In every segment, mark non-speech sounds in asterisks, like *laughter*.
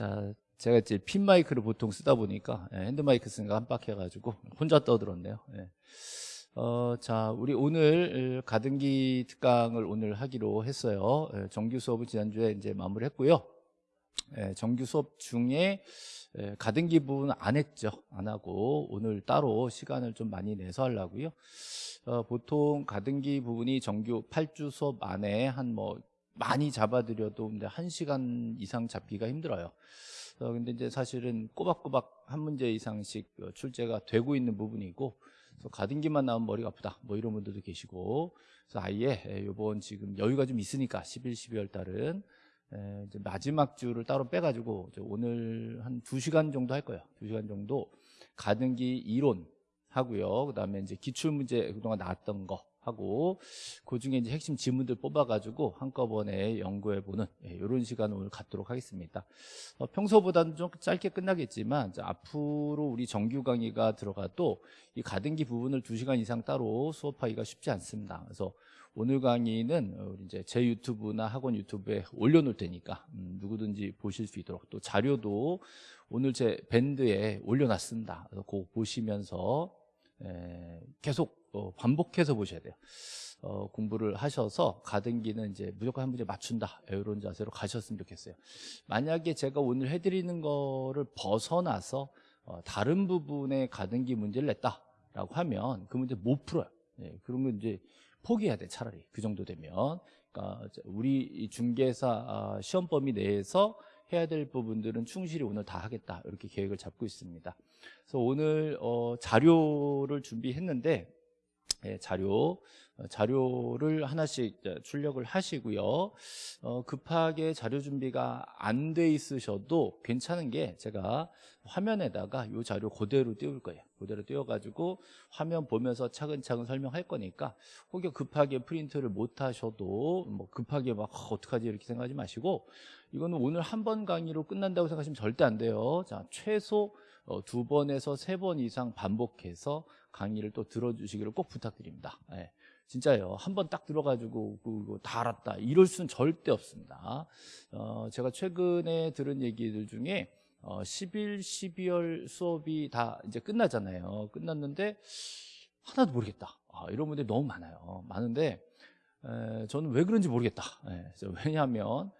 자, 제가 이제 핀 마이크를 보통 쓰다 보니까 예, 핸드 마이크 쓰니까 깜빡해가지고 *laughs* 혼자 떠들었네요. 예. 어, 자, 우리 오늘 가등기 특강을 오늘 하기로 했어요. 예, 정규 수업을 지난주에 이제 마무리했고요. 예, 정규 수업 중에 예, 가등기 부분 안 했죠. 안 하고 오늘 따로 시간을 좀 많이 내서 하려고요. 어, 보통 가등기 부분이 정규 8주 수업 안에 한 뭐 많이 잡아드려도 근데 1시간 이상 잡기가 힘들어요. 어, 근데 이제 사실은 꼬박꼬박 한 문제 이상씩 어, 출제가 되고 있는 부분이고 그래서 가등기만 나오면 머리가 아프다 뭐 이런 분들도 계시고 그래서 아예 이번 지금 여유가 좀 있으니까 11, 12월 달은 에, 이제 마지막 주를 따로 빼가지고 오늘 한 2시간 정도 할 거예요 2시간 정도 가등기 이론 하고요 그 다음에 이제 기출문제 그동안 나왔던 거 하고 그 중에 이제 핵심 지문들 뽑아가지고 한꺼번에 연구해보는 이런 예, 시간을 오늘 갖도록 하겠습니다. 어, 평소보다는 좀 짧게 끝나겠지만 앞으로 우리 정규 강의가 들어가도 이 가등기 부분을 2시간 이상 따로 수업하기가 쉽지 않습니다. 그래서 오늘 강의는 우리 이제 제 유튜브나 학원 유튜브에 올려놓을 테니까 음, 누구든지 보실 수 있도록 또 자료도 오늘 제 밴드에 올려놨습니다. 그래서 꼭 보시면서 에, 계속 어, 반복해서 보셔야 돼요. 어, 공부를 하셔서 가등기는 이제 무조건 한 문제 맞춘다 이런 자세로 가셨으면 좋겠어요. 만약에 제가 오늘 해드리는 거를 벗어나서 어, 다른 부분에 가등기 문제를 냈다라고 하면 그 문제 못 풀어요. 네, 그런 건 이제 포기해야 돼 차라리 그 정도 되면 그러니까 우리 중개사 아, 시험 범위 내에서 해야 될 부분들은 충실히 오늘 다 하겠다 이렇게 계획을 잡고 있습니다. 그래서 오늘 어, 자료를 준비했는데 예, 자료 어, 자료를 하나씩 출력을 하시고요. 어, 급하게 자료 준비가 안 돼 있으셔도 괜찮은 게 제가 화면에다가 이 자료 그대로 띄울 거예요. 그대로 띄워가지고 화면 보면서 차근차근 설명할 거니까 혹여 급하게 프린트를 못 하셔도 뭐 급하게 막 어, 어떡하지 이렇게 생각하지 마시고 이거는 오늘 한 번 강의로 끝난다고 생각하시면 절대 안 돼요. 자 최소 어, 두 번에서 세 번 이상 반복해서 강의를 또 들어주시기를 꼭 부탁드립니다. 예. 진짜요. 한 번 딱 들어가지고 그거 다 알았다. 이럴 수는 절대 없습니다. 어, 제가 최근에 들은 얘기들 중에 어, 10일, 12월 수업이 다 이제 끝나잖아요. 끝났는데 하나도 모르겠다. 아, 이런 분들이 너무 많아요. 많은데 에, 저는 왜 그런지 모르겠다. 예, 왜냐하면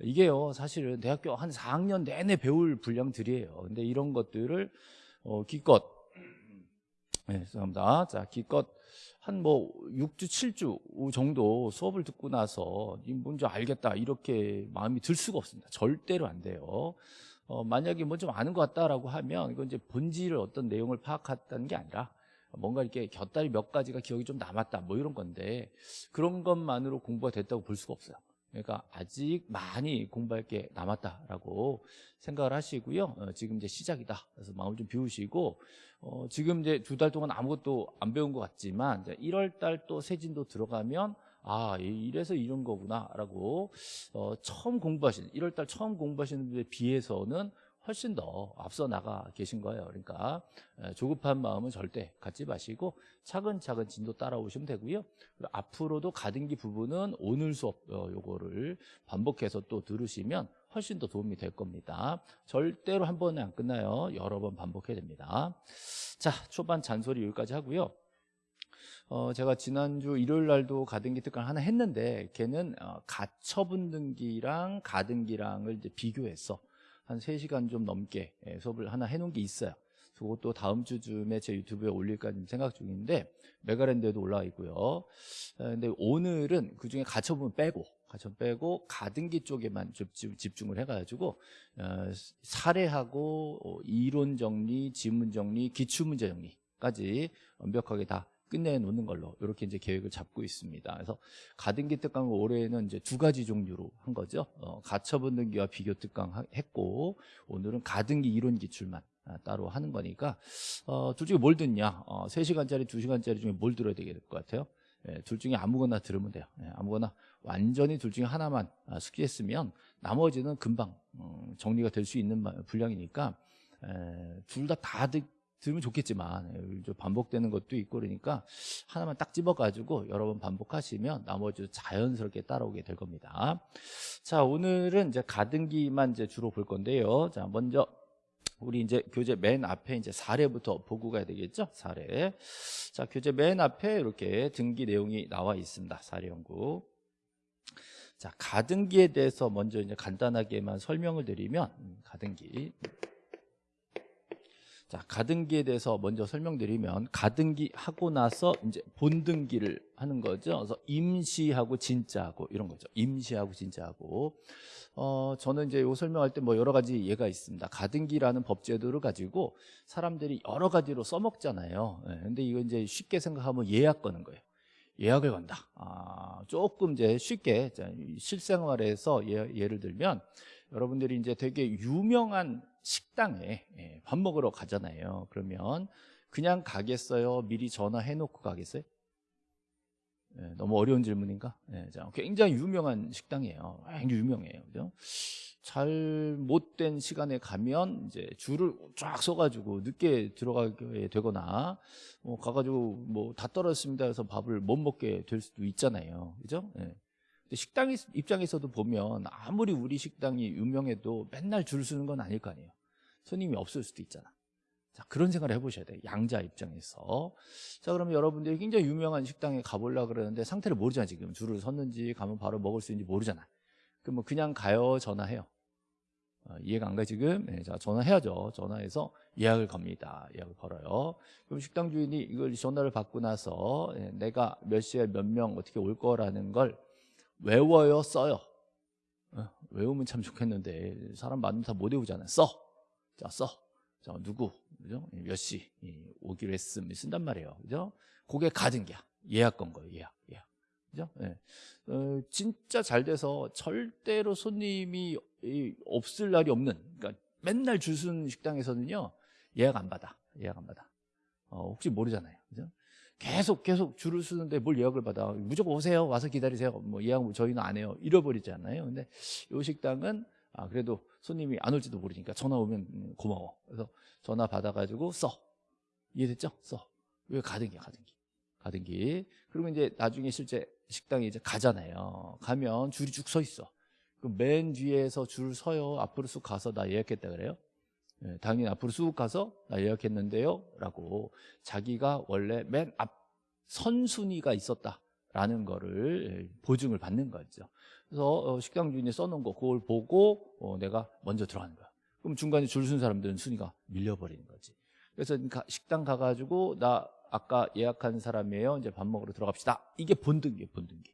이게요 사실은 대학교 한 4학년 내내 배울 분량들이에요 근데 이런 것들을 어, 기껏 네, 죄송합니다. 자 기껏 한 뭐 6주 7주 정도 수업을 듣고 나서 이 뭔지 알겠다 이렇게 마음이 들 수가 없습니다. 절대로 안 돼요. 어, 만약에 뭐 좀 아는 것 같다라고 하면 이건 이제 본질을 어떤 내용을 파악했다는 게 아니라 뭔가 이렇게 곁다리 몇 가지가 기억이 좀 남았다 뭐 이런 건데 그런 것만으로 공부가 됐다고 볼 수가 없어요 그러니까 아직 많이 공부할 게 남았다라고 생각을 하시고요. 어, 지금 이제 시작이다. 그래서 마음을 좀 비우시고 어, 지금 이제 두 달 동안 아무것도 안 배운 것 같지만 1월 달또 세진도 들어가면 아 이래서 이런 거구나라고 어, 처음 공부하시는 1월 달 처음 공부하시는 분에 비해서는 훨씬 더 앞서 나가 계신 거예요. 그러니까 조급한 마음은 절대 갖지 마시고 차근차근 진도 따라오시면 되고요. 앞으로도 가등기 부분은 오늘 수업 어, 요거를 반복해서 또 들으시면 훨씬 더 도움이 될 겁니다. 절대로 한 번에 안 끝나요. 여러 번 반복해야 됩니다. 자, 초반 잔소리 여기까지 하고요. 어, 제가 지난주 일요일 날도 가등기 특강 하나 했는데 걔는 어, 가처분 등기랑 가등기랑을 이제 비교했어. 한 3시간 좀 넘게 예, 수업을 하나 해놓은 게 있어요. 그것도 다음 주쯤에 제 유튜브에 올릴까 생각 중인데 메가랜드에도 올라와 있고요. 어, 근데 오늘은 그중에 가처분 빼고 가처분 빼고 가등기 쪽에만 집중을 해가지고 어, 사례하고 어, 이론 정리, 지문 정리, 기출 문제 정리까지 완벽하게 다 끝내놓는 걸로 이렇게 이제 계획을 잡고 있습니다. 그래서 가등기 특강을 올해는 이제 두 가지 종류로 한 거죠. 어, 가처분 등기와 비교 특강 했고 오늘은 가등기 이론 기출만 아, 따로 하는 거니까 어, 둘 중에 뭘 듣냐? 어, 3시간짜리, 2시간짜리 중에 뭘 들어야 될것 같아요? 예, 둘 중에 아무거나 들으면 돼요. 예, 아무거나 완전히 둘 중에 하나만 아, 숙지했으면 나머지는 금방 어, 정리가 될 수 있는 분량이니까 둘 다다듣 들으면 좋겠지만 예, 좀 반복되는 것도 있고 그러니까 하나만 딱 집어가지고 여러 번 반복하시면 나머지 자연스럽게 따라오게 될 겁니다. 자 오늘은 이제 가등기만 이제 주로 볼 건데요. 자 먼저 우리 이제 교재 맨 앞에 이제 사례부터 보고 가야 되겠죠? 사례. 자 교재 맨 앞에 이렇게 등기 내용이 나와 있습니다. 사례 연구. 자 가등기에 대해서 먼저 이제 간단하게만 설명을 드리면 음, 가등기. 자, 가등기에 대해서 먼저 설명드리면 가등기 하고 나서 이제 본등기를 하는 거죠. 그래서 임시하고 진짜하고 이런 거죠. 임시하고 진짜하고. 어, 저는 이제 요 설명할 때 뭐 여러 가지 예가 있습니다. 가등기라는 법제도를 가지고 사람들이 여러 가지로 써먹잖아요. 예, 근데 이거 이제 쉽게 생각하면 예약 거는 거예요. 예약을 건다. 아, 조금 이제 쉽게 자, 실생활에서 예, 예를 들면 여러분들이 이제 되게 유명한 식당에 예, 밥 먹으러 가잖아요. 그러면 그냥 가겠어요? 미리 전화해 놓고 가겠어요? 예, 너무 어려운 질문인가? 예, 자, 굉장히 유명한 식당이에요. 굉장히 유명해요. 그죠? 잘못된 시간에 가면 이제 줄을 쫙 서가지고 늦게 들어가게 되거나 뭐 가가지고 뭐 다 떨어졌습니다 해서 밥을 못 먹게 될 수도 있잖아요. 그죠? 예. 식당 입장에서도 보면 아무리 우리 식당이 유명해도 맨날 줄 서는 건 아닐 거 아니에요. 손님이 없을 수도 있잖아. 자, 그런 생각을 해보셔야 돼요. 양자 입장에서. 자, 그러면 여러분들이 굉장히 유명한 식당에 가보려고 그러는데 상태를 모르잖아, 지금. 줄을 섰는지 가면 바로 먹을 수 있는지 모르잖아. 그럼 뭐 그냥 가요, 전화해요. 어, 이해가 안 가, 지금? 네, 자, 전화해야죠. 전화해서 예약을 겁니다. 예약을 걸어요. 그럼 식당 주인이 이걸 전화를 받고 나서 예, 내가 몇 시에 몇 명 어떻게 올 거라는 걸 외워요, 써요. 어, 외우면 참 좋겠는데 사람 많으면 다 못 외우잖아요. 써. 자, 써. 자, 누구, 그죠? 몇 시 오기로 했음 쓴단 말이에요. 그죠? 그게 가등기야. 예약 건 거예요. 예약, 예약. 그죠? 예. 어, 진짜 잘 돼서 절대로 손님이 없을 날이 없는, 그러니까 맨날 줄 서는 식당에서는요, 예약 안 받아. 예약 안 받아. 어, 혹시 모르잖아요. 그죠? 계속 계속 줄을 서는데 뭘 예약을 받아. 무조건 오세요. 와서 기다리세요. 뭐 예약 저희는 안 해요. 잃어버리잖아요. 근데 요 식당은 아 그래도 손님이 안 올지도 모르니까 전화 오면 음, 고마워. 그래서 전화 받아가지고 써. 이해됐죠? 써왜 가등기 가등기. 가등기. 그리고 이제 나중에 실제 식당에 이제 가잖아요. 가면 줄이 쭉 서 있어. 그럼 맨 뒤에서 줄 서요. 앞으로 쑥 가서 나 예약했다 그래요? 예, 당연히 앞으로 쑥 가서 나 예약했는데요 라고 자기가 원래 맨 앞 선순위가 있었다라는 거를 예, 보증을 받는 거죠. 그래서 어, 식당 주인이 써놓은 거 그걸 보고 어, 내가 먼저 들어가는 거야. 그럼 중간에 줄 쓴 사람들은 순위가 밀려버리는 거지. 그래서 식당 가가지고 나 아까 예약한 사람이에요. 이제 밥 먹으러 들어갑시다. 이게 본등기예요 본등기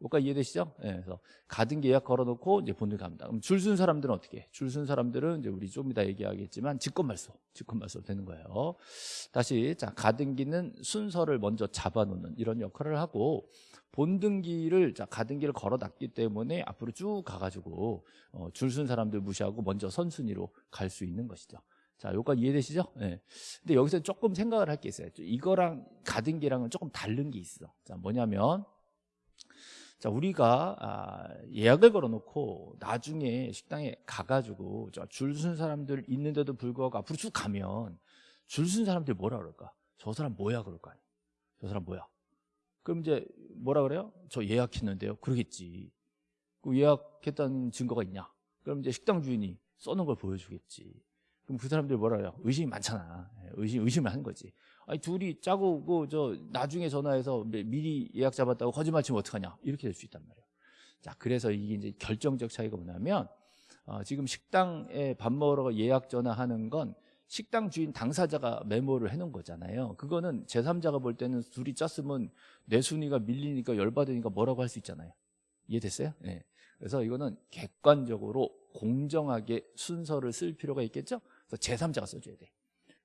여기까지 이해되시죠? 네, 그래서 가등기 예약 걸어놓고 이제 본등 갑니다. 그럼 줄 쓴 사람들은 어떻게? 줄 쓴 사람들은 이제 우리 좀 이따 얘기하겠지만 직권말소, 직권말소 되는 거예요. 다시 자 가등기는 순서를 먼저 잡아놓는 이런 역할을 하고 본등기를 자 가등기를 걸어놨기 때문에 앞으로 쭉 가가지고 어, 줄 쓴 사람들 무시하고 먼저 선순위로 갈 수 있는 것이죠. 자, 여기까지 이해되시죠? 네. 근데 여기서 조금 생각을 할 게 있어요. 이거랑 가등기랑은 조금 다른 게 있어. 자, 뭐냐면 자, 우리가 아, 예약을 걸어놓고 나중에 식당에 가가지고 줄 쓴 사람들 있는데도 불구하고 앞으로 쭉 가면 줄 쓴 사람들이 뭐라 그럴까? 저 사람 뭐야 그럴 거 아니야? 저 사람 뭐야? 그럼 이제 뭐라 그래요? 저 예약했는데요. 그러겠지. 그 예약했다는 증거가 있냐? 그럼 이제 식당 주인이 써놓은 걸 보여주겠지. 그럼 그 사람들이 뭐라 그래요? 의심이 많잖아. 예, 의심, 의심을 하는 거지. 아니 둘이 짜고 그저 나중에 전화해서 미리 예약 잡았다고 거짓말 치면 어떡하냐 이렇게 될 수 있단 말이에요. 자 그래서 이게 이제 결정적 차이가 뭐냐면 어, 지금 식당에 밥 먹으러 예약 전화하는 건 식당 주인 당사자가 메모를 해놓은 거잖아요. 그거는 제3자가 볼 때는 둘이 짰으면 내 순위가 밀리니까 열받으니까 뭐라고 할 수 있잖아요. 이해됐어요? 네. 그래서 이거는 객관적으로 공정하게 순서를 쓸 필요가 있겠죠? 그래서 제3자가 써줘야 돼.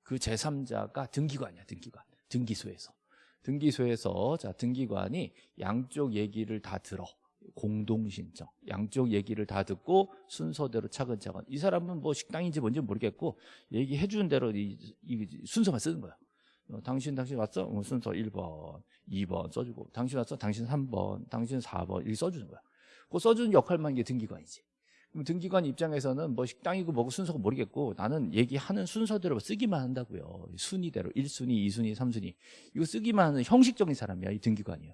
그 제3자가 등기관이야, 등기관. 등기소에서. 등기소에서 자 등기관이 양쪽 얘기를 다 들어. 공동신청. 양쪽 얘기를 다 듣고 순서대로 차근차근. 이 사람은 뭐 식당인지 뭔지 모르겠고 얘기해 주는 대로 이, 이 순서만 쓰는 거야. 어, 당신 당신 왔어? 어, 순서 1번, 2번 써주고 당신 왔어? 당신 3번, 당신 4번 이렇게 써주는 거야. 그 써주는 역할만 이게 등기관이지. 등기관 입장에서는 뭐 식당이고 뭐고 순서가 모르겠고 나는 얘기하는 순서대로 쓰기만 한다고요. 순위대로 1순위, 2순위, 3순위. 이거 쓰기만 하는 형식적인 사람이야, 이 등기관이요.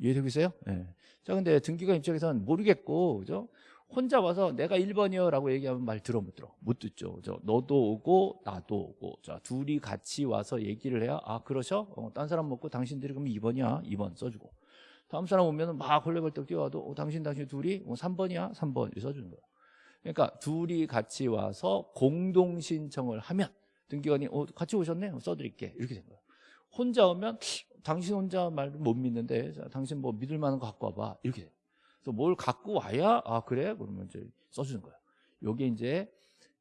이해되고 있어요? 예. 자, 근데 등기관 입장에서는 모르겠고, 그죠? 혼자 와서 내가 1번이요 라고 얘기하면 말 들어 못 들어 못 듣죠 그죠? 너도 오고 나도 오고 자 둘이 같이 와서 얘기를 해야 아 그러셔? 어, 딴 사람 먹고 당신들이 그러면 2번이야 2번 써주고 다음 사람 오면 막 헐레벌떡 뛰어와도 어, 당신 당신 둘이 어, 3번이야? 3번. 이렇게 써주는 거예요 그러니까 둘이 같이 와서 공동 신청을 하면 등기관이 어, 같이 오셨네? 어, 써드릴게. 이렇게 된 거예요 혼자 오면 당신 혼자 말못 믿는데 자, 당신 뭐 믿을 만한 거 갖고 와봐. 이렇게 돼요 그래서 뭘 갖고 와야 아 그래? 그러면 이제 써주는 거예요. 요게 이제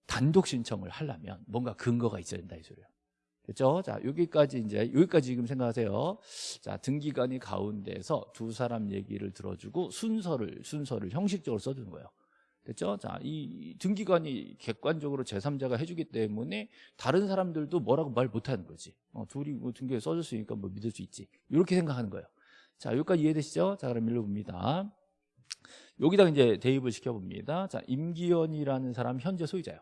단독 신청을 하려면 뭔가 근거가 있어야 된다 이 소리예요. 됐죠? 자 여기까지 이제 여기까지 지금 생각하세요. 자 등기관이 가운데서 두 사람 얘기를 들어주고 순서를 순서를 형식적으로 써주는 거예요. 됐죠? 자, 이 등기관이 객관적으로 제3자가 해주기 때문에 다른 사람들도 뭐라고 말 못하는 거지. 어, 둘이 뭐 등기에 써줬으니까 뭐 믿을 수 있지. 이렇게 생각하는 거예요. 자, 여기까지 이해되시죠? 자, 그럼 읽어봅니다. 여기다 이제 대입을 시켜봅니다. 자, 임기원이라는 사람 현재 소유자예요.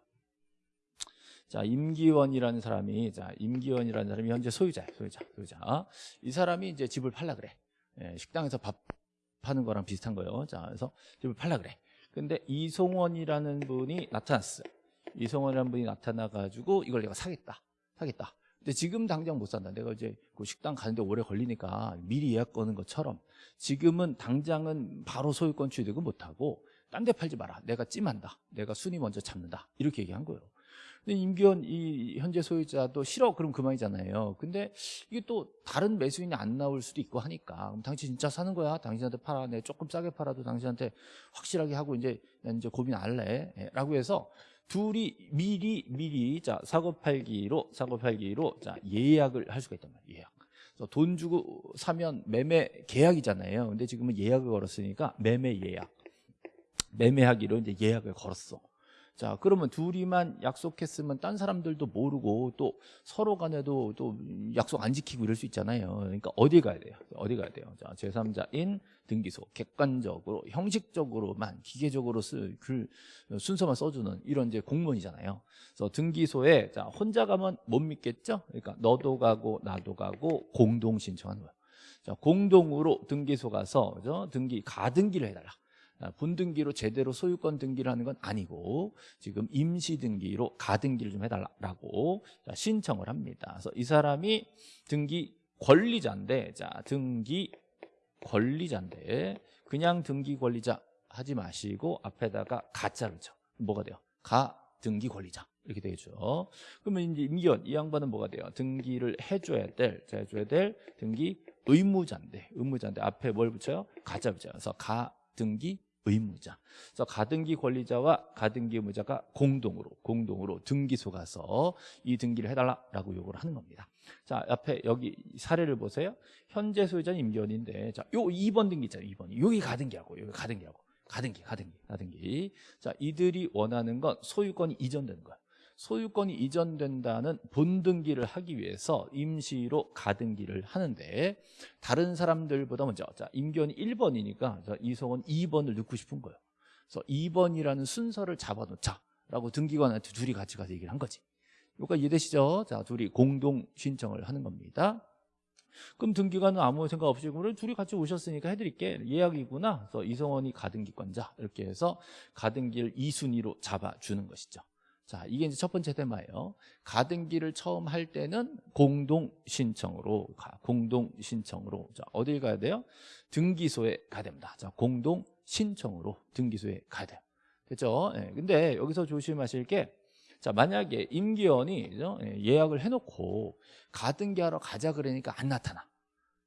자, 임기원이라는 사람이 자, 임기원이라는 사람이 현재 소유자예요. 소유자, 소유자. 이 사람이 이제 집을 팔라 그래. 예, 식당에서 밥 파는 거랑 비슷한 거예요. 자, 그래서 집을 팔라 그래. 근데 이송원이라는 분이 나타났어요. 이송원이라는 분이 나타나 가지고 이걸 내가 사겠다. 사겠다. 근데 지금 당장 못 산다. 내가 이제 그 식당 가는데 오래 걸리니까 미리 예약 거는 것처럼 지금은 당장은 바로 소유권 취득은 못 하고 딴 데 팔지 마라. 내가 찜한다. 내가 순위 먼저 잡는다. 이렇게 얘기한 거예요. 임기원 이 현재 소유자도 싫어 그럼 그만이잖아요. 근데 이게 또 다른 매수인이 안 나올 수도 있고 하니까 그럼 당신 진짜 사는 거야? 당신한테 팔아. 내 조금 싸게 팔아도 당신한테 확실하게 하고 이제 이제 고민 안 해.라고 해서 둘이 미리 미리 자 사고 팔기로 사고 팔기로 자 예약을 할 수가 있단 말이에요. 예약. 돈 주고 사면 매매 계약이잖아요. 근데 지금은 예약을 걸었으니까 매매 예약. 매매하기로 이제 예약을 걸었어. 자, 그러면 둘이만 약속했으면 딴 사람들도 모르고 또 서로 간에도 또 약속 안 지키고 이럴 수 있잖아요. 그러니까 어디 가야 돼요? 어디 가야 돼요? 자, 제3자인 등기소 객관적으로 형식적으로만 기계적으로 쓸 글, 순서만 써주는 이런 이제 공무원이잖아요. 그래서 등기소에 자 혼자 가면 못 믿겠죠? 그러니까 너도 가고 나도 가고 공동 신청하는 거예요. 자, 공동으로 등기소 가서 그죠? 등기 가등기를 해달라. 아, 본등기로 제대로 소유권 등기를 하는 건 아니고 지금 임시 등기로 가등기를 좀 해달라고 신청을 합니다. 그래서 이 사람이 등기 권리자인데 자 등기 권리자인데 그냥 등기 권리자 하지 마시고 앞에다가 가짜를 쳐 뭐가 돼요? 가 등기 권리자 이렇게 되죠. 그러면 이제 임기원 이 양반은 뭐가 돼요? 등기를 해줘야 될, 해줘야 될 등기 의무자인데 의무자인데 앞에 뭘 붙여요? 가짜 붙여요. 그래서 가 등기 의무자. 그래서 가등기 권리자와 가등기 의무자가 공동으로 공동으로 등기소 가서 이 등기를 해달라라고 요구를 하는 겁니다. 자 앞에 여기 사례를 보세요. 현재 소유자는 임기원인데 자요 2번 등기 있잖아요. 2번 여기 가등기하고 여기 가등기하고 가등기 가등기 가등기. 자 이들이 원하는 건 소유권이 이전되는 거야. 소유권이 이전된다는 본등기를 하기 위해서 임시로 가등기를 하는데 다른 사람들보다 먼저 자 임기원이 1번이니까 자, 이성은 2번을 넣고 싶은 거예요. 그래서 2번이라는 순서를 잡아놓자 라고 등기관한테 둘이 같이 가서 얘기를 한 거지. 여기까지 이해되시죠? 자 둘이 공동 신청을 하는 겁니다. 그럼 등기관은 아무 생각 없이 그럼 둘이 같이 오셨으니까 해드릴게 예약이구나 그래서 이성원이 가등기권자 이렇게 해서 가등기를 2순위로 잡아주는 것이죠 자, 이게 이제 첫 번째 테마예요. 가등기를 처음 할 때는 공동 신청으로 가, 공동 신청으로. 자, 어딜 가야 돼요? 등기소에 가야 됩니다. 자, 공동 신청으로 등기소에 가야 돼요. 됐죠? 예, 근데 여기서 조심하실 게 자, 만약에 임기원이 예, 예약을 해 놓고 가등기하러 가자 그러니까 안 나타나.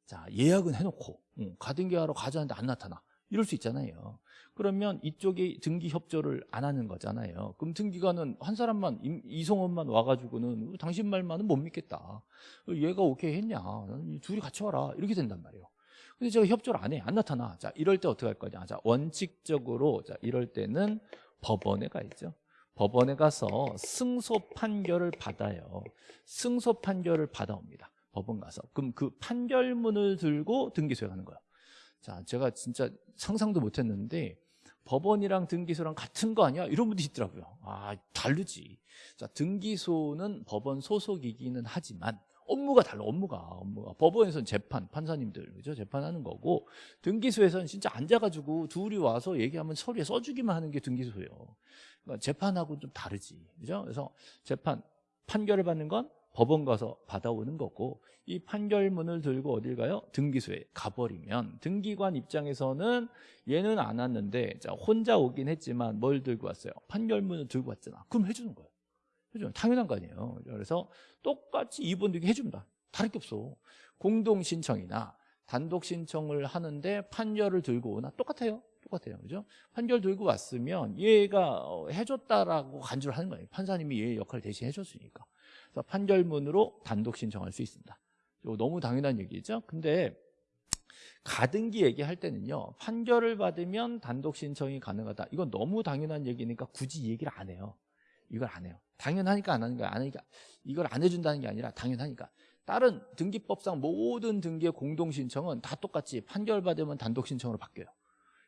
자, 예약은 해 놓고 응, 가등기하러 가자는데 안 나타나. 이럴 수 있잖아요. 그러면 이쪽이 등기 협조를 안 하는 거잖아요. 그럼 등기관은 한 사람만 이성원만 와가지고는 당신 말만은 못 믿겠다. 얘가 오케이 했냐? 둘이 같이 와라. 이렇게 된단 말이에요. 근데 제가 협조를 안 해. 안 나타나. 자, 이럴 때 어떻게 할 거냐? 자, 원칙적으로 자, 이럴 때는 법원에 가 있죠. 법원에 가서 승소 판결을 받아요. 승소 판결을 받아옵니다. 법원 가서. 그럼 그 판결문을 들고 등기소에 가는 거예요. 자, 제가 진짜 상상도 못 했는데 법원이랑 등기소랑 같은 거 아니야? 이런 분도 있더라고요. 아, 다르지. 자, 등기소는 법원 소속이기는 하지만 업무가 달라, 업무가. 업무가. 법원에서는 재판, 판사님들, 그죠? 재판하는 거고, 등기소에서는 진짜 앉아가지고 둘이 와서 얘기하면 서류에 써주기만 하는 게 등기소예요. 그러니까 재판하고 좀 다르지. 그죠? 그래서 재판, 판결을 받는 건 법원 가서 받아오는 거고 이 판결문을 들고 어딜 가요? 등기소에 가버리면 등기관 입장에서는 얘는 안 왔는데 자 혼자 오긴 했지만 뭘 들고 왔어요? 판결문을 들고 왔잖아. 그럼 해주는 거예요. 해주는 당연한 거 아니에요. 그래서 똑같이 등기 해줍니다. 다를 게 없어. 공동 신청이나 단독 신청을 하는데 판결을 들고 오나? 똑같아요. 똑같아요. 그죠? 판결 들고 왔으면 얘가 어, 해줬다라고 간주를 하는 거예요. 판사님이 얘 역할을 대신 해줬으니까 그래서 판결문으로 단독 신청할 수 있습니다. 너무 당연한 얘기죠. 근데 가등기 얘기할 때는요. 판결을 받으면 단독 신청이 가능하다. 이건 너무 당연한 얘기니까 굳이 얘기를 안 해요. 이걸 안 해요. 당연하니까 안 하는 거야. 안 하니까 이걸 안 해준다는 게 아니라 당연하니까. 다른 등기법상 모든 등기의 공동 신청은 다 똑같이 판결 받으면 단독 신청으로 바뀌어요.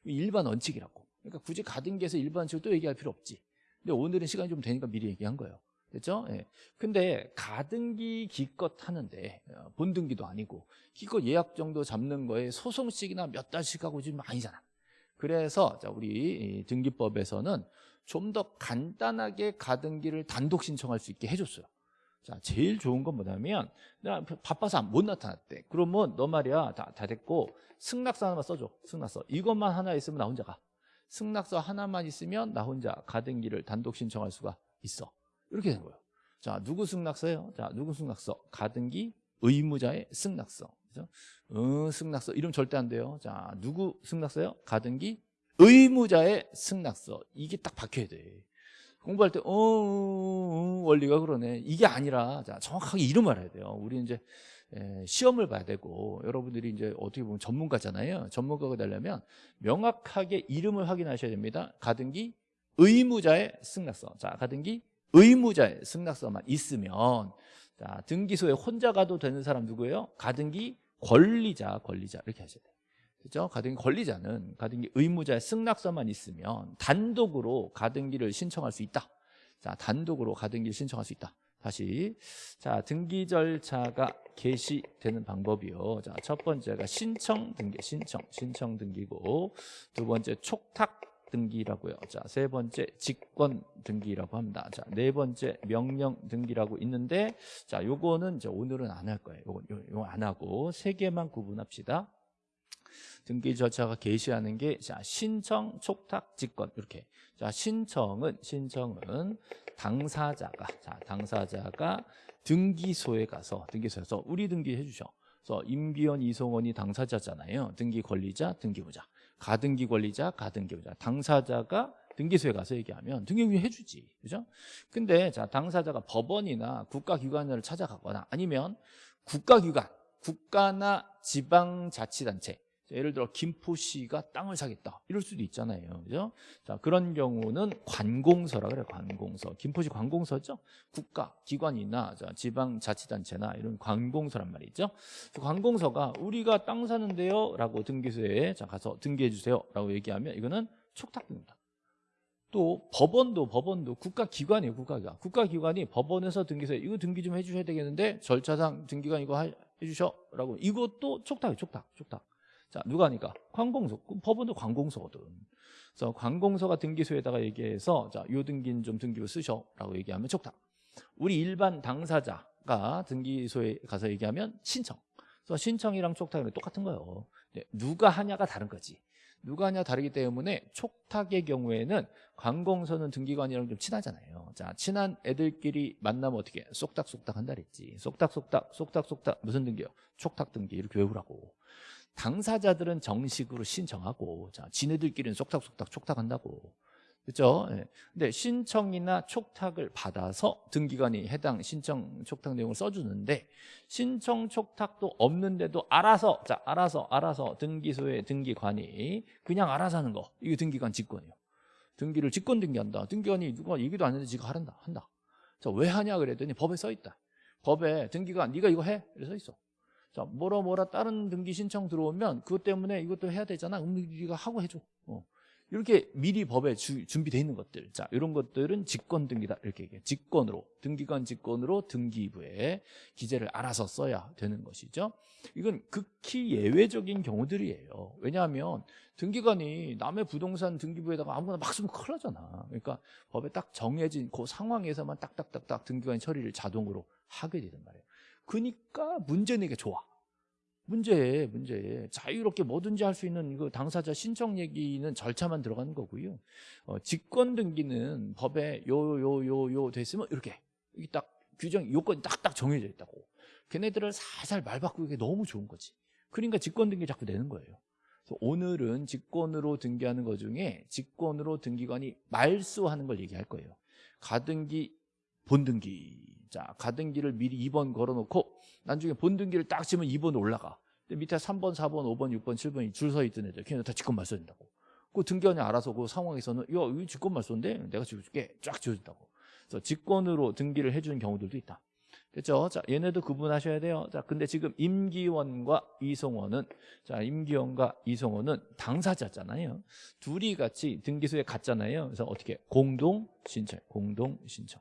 일반 원칙이라고. 그러니까 굳이 가등기에서 일반 원칙을 또 얘기할 필요 없지. 근데 오늘은 시간이 좀 되니까 미리 얘기한 거예요. 됐죠? 예. 근데 가등기 기껏 하는데 어, 본등기도 아니고 기껏 예약 정도 잡는 거에 소송식이나 몇 달씩 하고 지금 아니잖아. 그래서 자 우리 이 등기법에서는 좀 더 간단하게 가등기를 단독 신청할 수 있게 해줬어요. 자 제일 좋은 건 뭐냐면 내가 바빠서 못 나타났대. 그러면 너 말이야 다, 다 됐고 승낙서 하나만 써줘. 승낙서 이것만 하나 있으면 나 혼자 가. 승낙서 하나만 있으면 나 혼자 가등기를 단독 신청할 수가 있어. 이렇게 된 거예요. 자, 누구 승낙서예요? 자, 누구 승낙서? 가등기 의무자의 승낙서. 그죠? 어, 승낙서. 이름 절대 안 돼요. 자, 누구 승낙서요? 가등기 의무자의 승낙서. 이게 딱 박혀야 돼. 공부할 때, 어, 어, 어, 원리가 그러네. 이게 아니라, 자, 정확하게 이름을 알아야 돼요. 우리 이제, 에, 시험을 봐야 되고, 여러분들이 이제 어떻게 보면 전문가잖아요. 전문가가 되려면 명확하게 이름을 확인하셔야 됩니다. 가등기 의무자의 승낙서. 자, 가등기 의무자의 승낙서만 있으면 자, 등기소에 혼자 가도 되는 사람 누구예요? 가등기 권리자, 권리자 이렇게 하셔야 돼요. 그죠? 가등기 권리자는 가등기 의무자의 승낙서만 있으면 단독으로 가등기를 신청할 수 있다. 자, 단독으로 가등기를 신청할 수 있다. 다시 자 등기 절차가 개시되는 방법이요. 자, 첫 번째가 신청 등기, 신청, 신청 등기고 두 번째 촉탁 등기라고요. 자, 세 번째 직권 등기라고 합니다. 자, 네 번째 명령 등기라고 있는데 자, 요거는 이제 오늘은 안 할 거예요. 요거 요거 안 하고 세 개만 구분합시다. 등기 절차가 게시하는 게 자, 신청, 촉탁, 직권 이렇게. 자, 신청은 신청은 당사자가 자, 당사자가 등기소에 가서 등기소에서 우리 등기해 주셔. 그래서 임기원, 이송원이 당사자잖아요. 등기 권리자, 등기부자. 가등기 권리자, 가등기부자. 당사자가 등기소에 가서 얘기하면 등기부자 해주지. 그죠? 근데 자, 당사자가 법원이나 국가기관을 찾아가거나 아니면 국가기관, 국가나 지방자치단체 예를 들어 김포시가 땅을 사겠다. 이럴 수도 있잖아요. 그죠? 자 그런 경우는 관공서라 그래요 관공서. 김포시 관공서죠? 국가 기관이나 지방자치단체나 이런 관공서란 말이죠. 관공서가 우리가 땅 사는데요 라고 등기소에 자 가서 등기해 주세요 라고 얘기하면 이거는 촉탁입니다. 또 법원도 법원도 국가기관이에요 국가기관. 국가기관이 법원에서 등기소에 이거 등기 좀 해주셔야 되겠는데 절차상 등기관 이거 해주셔 라고. 이것도 촉탁이에요 촉탁 촉탁 자, 누가 하니까? 관공서. 법원도 관공서거든. 그래서 관공서가 등기소에다가 얘기해서 자, 요 등기는 좀 등기부 쓰셔라고 얘기하면 촉탁. 우리 일반 당사자가 등기소에 가서 얘기하면 신청. 그래서 신청이랑 촉탁이랑 똑같은 거예요. 누가 하냐가 다른 거지. 누가 하냐 다르기 때문에 촉탁의 경우에는 관공서는 등기관이랑 좀 친하잖아요. 자, 친한 애들끼리 만나면 어떻게 쏙닥쏙닥 한다 그랬지. 쏙닥쏙닥, 쏙닥쏙닥 무슨 등기요? 촉탁 등기 이렇게 외우라고. 당사자들은 정식으로 신청하고 자, 지네들끼리는 쏙닥쏙닥 촉탁한다고 그렇죠? 예. 근데 신청이나 촉탁을 받아서 등기관이 해당 신청 촉탁 내용을 써주는데 신청 촉탁도 없는데도 알아서 자 알아서 알아서 등기소의 등기관이 그냥 알아서 하는 거 이게 등기관 직권이에요. 등기를 직권 등기한다. 등기관이 누가 얘기도 안 했는데 지가 하란다 한다. 자 왜 하냐 그랬더니 법에 써 있다. 법에 등기관 네가 이거 해 이래 써 있어. 자, 뭐라 뭐라 다른 등기 신청 들어오면 그것 때문에 이것도 해야 되잖아. 음, 네가 하고 해줘. 어. 이렇게 미리 법에 주- 준비되어 있는 것들. 자 이런 것들은 직권 등기다. 이렇게 얘기해요 직권으로. 등기관 직권으로 등기부에 기재를 알아서 써야 되는 것이죠. 이건 극히 예외적인 경우들이에요. 왜냐하면 등기관이 남의 부동산 등기부에다가 아무거나 막 쓰면 큰일 나잖아. 그러니까 법에 딱 정해진 그 상황에서만 딱딱딱딱 등기관이 처리를 자동으로 하게 되단 말이에요 그러니까 문제 내게 좋아 문제에 문제에 자유롭게 뭐든지 할 수 있는 그 당사자 신청 얘기는 절차만 들어가는 거고요. 어, 직권 등기는 법에 요 요 요 요 됐으면 이렇게 이게 딱 규정 요건이 딱딱 정해져 있다고. 걔네들을 살살 말 바꾸기 너무 좋은 거지. 그러니까 직권 등기 자꾸 내는 거예요. 오늘은 직권으로 등기하는 것 중에 직권으로 등기관이 말소하는 걸 얘기할 거예요. 가등기 본등기. 자, 가등기를 미리 2번 걸어놓고 나중에 본등기를 딱 치면 2번 올라가. 근데 밑에 3번, 4번, 5번, 6번, 7번이 줄 서 있던 애들 걔네 다 직권 말소된다고. 그 등기관이 알아서 그 상황에서는 야, 이거 직권 말소인데 내가 지어줄게. 쫙 지어준다고. 그래서 직권으로 등기를 해주는 경우들도 있다. 됐죠? 자, 얘네도 구분하셔야 돼요. 자, 근데 지금 임기원과 이송원은 자, 임기원과 이송원은 당사자잖아요. 둘이 같이 등기소에 갔잖아요. 그래서 어떻게 공동 신청, 공동 신청.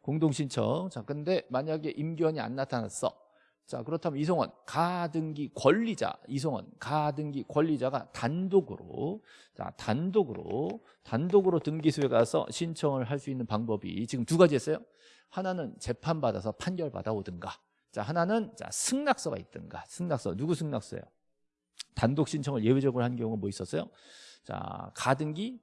공동 신청. 자, 근데 만약에 임기원이 안 나타났어. 자, 그렇다면 이송원 가등기 권리자 이송원 가등기 권리자가 단독으로 자, 단독으로 단독으로 등기소에 가서 신청을 할 수 있는 방법이 지금 두 가지 했어요. 하나는 재판 받아서 판결 받아 오든가. 자, 하나는 자, 승낙서가 있든가. 승낙서 누구 승낙서예요? 단독 신청을 예외적으로 한 경우가 뭐 있었어요? 자, 가등기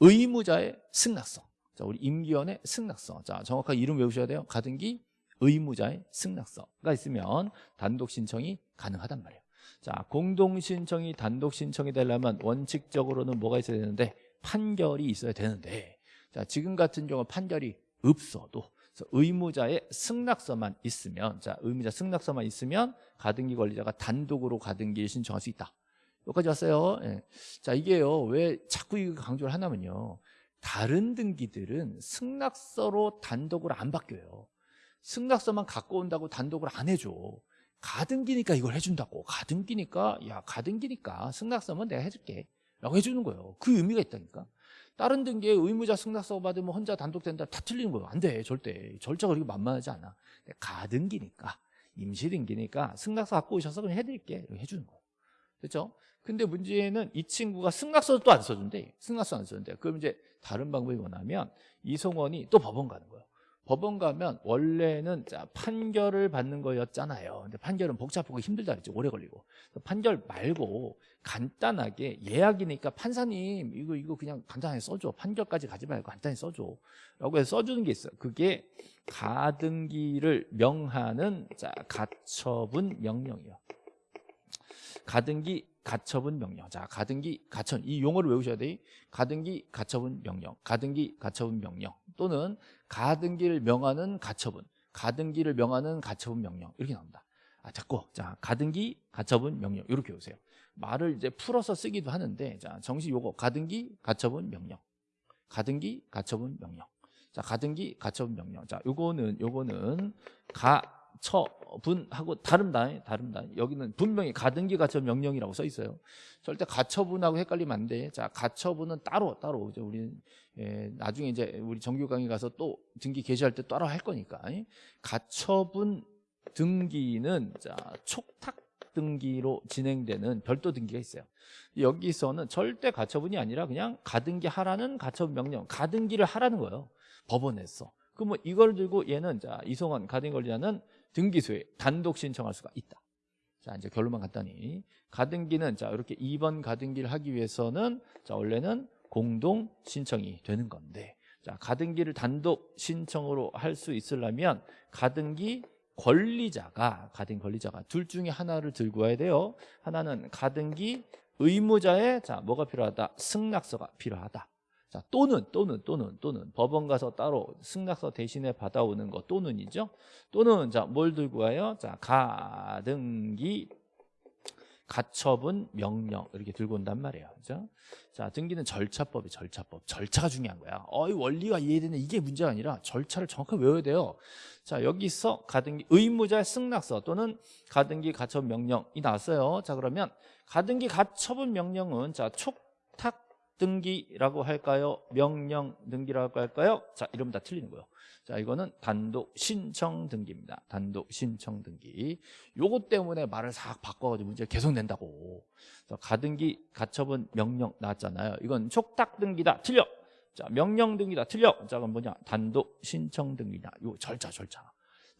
의무자의 승낙서. 자, 우리 임기원의 승낙서. 자, 정확하게 이름 외우셔야 돼요. 가등기 의무자의 승낙서가 있으면 단독 신청이 가능하단 말이에요. 자, 공동 신청이 단독 신청이 되려면 원칙적으로는 뭐가 있어야 되는데 판결이 있어야 되는데 자, 지금 같은 경우 판결이 없어도 의무자의 승낙서만 있으면 자, 의무자 승낙서만 있으면 가등기 권리자가 단독으로 가등기를 신청할 수 있다. 여기까지 왔어요. 예. 자, 이게요. 왜 자꾸 이거 강조를 하냐면요. 다른 등기들은 승낙서로 단독으로 안 바뀌어요. 승낙서만 갖고 온다고 단독을 안 해줘. 가등기니까 이걸 해준다고. 가등기니까 야 가등기니까 승낙서면 내가 해줄게. 라고 해주는 거예요. 그 의미가 있다니까. 다른 등기에 의무자 승낙서 받으면 혼자 단독 된다 다 틀리는 거예요. 안 돼. 절대. 절차가 그렇게 만만하지 않아. 가등기니까 임시등기니까 승낙서 갖고 오셔서 그냥 해드릴게. 해주는 거예요. 됐죠? 근데 문제는 이 친구가 승낙서도 또안 써준대. 승낙서 안 써준대. 그럼 이제 다른 방법이 뭐냐면 이송원이 또 법원 가는 거예요. 법원 가면 원래는 자, 판결을 받는 거였잖아요. 근데 판결은 복잡하고 힘들다 그랬죠. 오래 걸리고. 판결 말고 간단하게 예약이니까 판사님 이거 이거 그냥 간단하게 써줘. 판결까지 가지 말고 간단히 써줘. 라고 해서 써주는 게 있어요. 그게 가등기를 명하는 자, 가처분 명령이요. 가등기 가처분 명령. 자, 가등기 가처분 이 용어를 외우셔야 돼. 가등기 가처분 명령. 가등기 가처분 명령 또는 가등기를 명하는 가처분. 가등기를 명하는 가처분 명령. 이렇게 나옵니다. 아, 자꾸 자, 가등기 가처분 명령 이렇게 외우세요. 말을 이제 풀어서 쓰기도 하는데 자, 정식 요거 가등기 가처분 명령. 가등기 가처분 명령. 자, 가등기 가처분 명령. 자, 요거는 요거는 가 처분하고 다릅니다. 다릅니다. 여기는 분명히 가등기 가처 명령이라고 써 있어요. 절대 가처분하고 헷갈리면 안 돼. 자, 가처분은 따로 따로 이제 우리 예, 나중에 이제 우리 정규 강의 가서 또 등기 개시할 때 따로 할 거니까. 가처분 등기는 자, 촉탁 등기로 진행되는 별도 등기가 있어요. 여기서는 절대 가처분이 아니라 그냥 가등기 하라는 가처분 명령, 가등기를 하라는 거예요. 법원에서. 그럼 뭐 이걸 들고 얘는 자, 이송원 가등기 권리자는 등기소에 단독 신청할 수가 있다. 자, 이제 결론만 간단히. 가등기는 자, 이렇게 2번 가등기를 하기 위해서는 자, 원래는 공동 신청이 되는 건데. 자, 가등기를 단독 신청으로 할 수 있으려면 가등기 권리자가 가등기 권리자가 둘 중에 하나를 들고 와야 돼요. 하나는 가등기 의무자의 자, 뭐가 필요하다? 승낙서가 필요하다. 자, 또는 또는 또는 또는 법원 가서 따로 승낙서 대신에 받아오는 거 또는이죠. 또는 자, 뭘 들고 와요? 자, 가등기 가처분 명령 이렇게 들고 온단 말이에요. 그죠? 자, 등기는 절차법이 절차법. 절차가 중요한 거야. 어이 원리가 이해되는 이게 문제가 아니라 절차를 정확하게 외워야 돼요. 자, 여기서 가등기 의무자의 승낙서 또는 가등기 가처분 명령이 나왔어요. 자, 그러면 가등기 가처분 명령은 자, 촉탁 등기라고 할까요? 명령 등기라고 할까요? 자, 이러면 다 틀리는 거예요. 자, 이거는 단독 신청 등기입니다. 단독 신청 등기. 요것 때문에 말을 싹 바꿔가지고 문제 계속 낸다고. 자, 가등기 가처분 명령 나왔잖아요. 이건 촉탁 등기다. 틀려. 자, 명령 등기다. 틀려. 자, 그럼 뭐냐? 단독 신청 등기냐. 요 절차, 절차.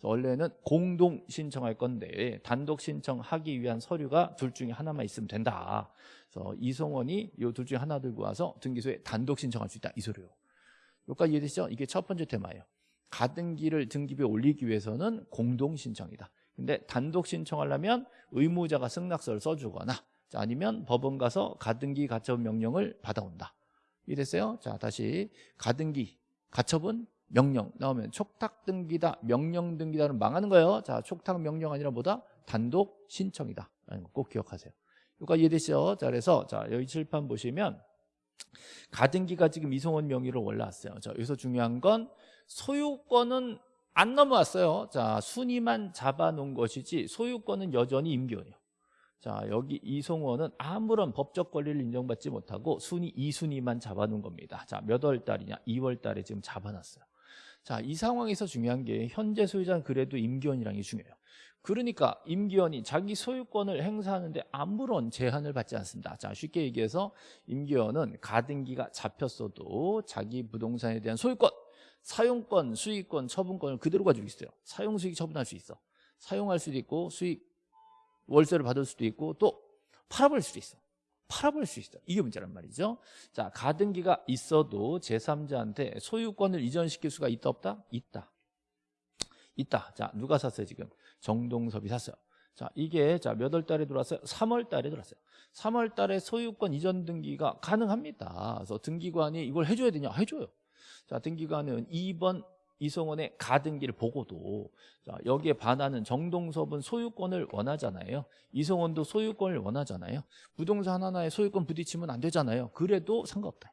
원래는 공동 신청할 건데 단독 신청하기 위한 서류가 둘 중에 하나만 있으면 된다. 그래서 이송원이 요둘 중에 하나 들고 와서 등기소에 단독 신청할 수 있다. 이 소리요. 여기까지 이해되시죠? 이게 첫 번째 테마예요. 가등기를 등기부에 올리기 위해서는 공동 신청이다. 근데 단독 신청하려면 의무자가 승낙서를 써주거나 자, 아니면 법원 가서 가등기 가처분 명령을 받아온다. 이해됐어요? 자, 다시 가등기 가처분 명령 나오면 촉탁 등기다, 명령 등기다는 망하는 거예요. 자, 촉탁 명령 아니라 뭐다? 단독 신청이다. 라는 거 꼭 기억하세요. 여기까지 이해되시죠? 자, 그래서 자, 여기 칠판 보시면 가등기가 지금 이송원 명의로 올라왔어요. 자, 여기서 중요한 건 소유권은 안 넘어왔어요. 자, 순위만 잡아놓은 것이지 소유권은 여전히 임기원이에요. 자, 여기 이송원은 아무런 법적 권리를 인정받지 못하고 순위 2순위만 잡아놓은 겁니다. 자, 몇 월 달이냐? 2월 달에 지금 잡아놨어요. 자, 이 상황에서 중요한 게 현재 소유자는 그래도 임기원이라는 게 중요해요. 그러니까 임기원이 자기 소유권을 행사하는데 아무런 제한을 받지 않습니다. 자, 쉽게 얘기해서 임기원은 가등기가 잡혔어도 자기 부동산에 대한 소유권, 사용권, 수익권, 처분권을 그대로 가지고 있어요. 사용 수익 처분할 수 있어. 사용할 수도 있고 수익 월세를 받을 수도 있고 또 팔아버릴 수도 있어. 팔아버릴 수 있어. 이게 문제란 말이죠. 자, 가등기가 있어도 제3자한테 소유권을 이전시킬 수가 있다 없다? 있다. 있다. 자, 누가 샀어요, 지금? 정동섭이 샀어요. 자, 이게 자, 몇 월 달에 들어왔어요? 3월 달에 들어왔어요. 3월 달에 소유권 이전 등기가 가능합니다. 그래서 등기관이 이걸 해줘야 되냐? 해줘요. 자, 등기관은 2번 이성원의 가등기를 보고도 자, 여기에 반하는 정동섭은 소유권을 원하잖아요. 이성원도 소유권을 원하잖아요. 부동산 하나에 소유권 부딪히면 안 되잖아요. 그래도 상관없다.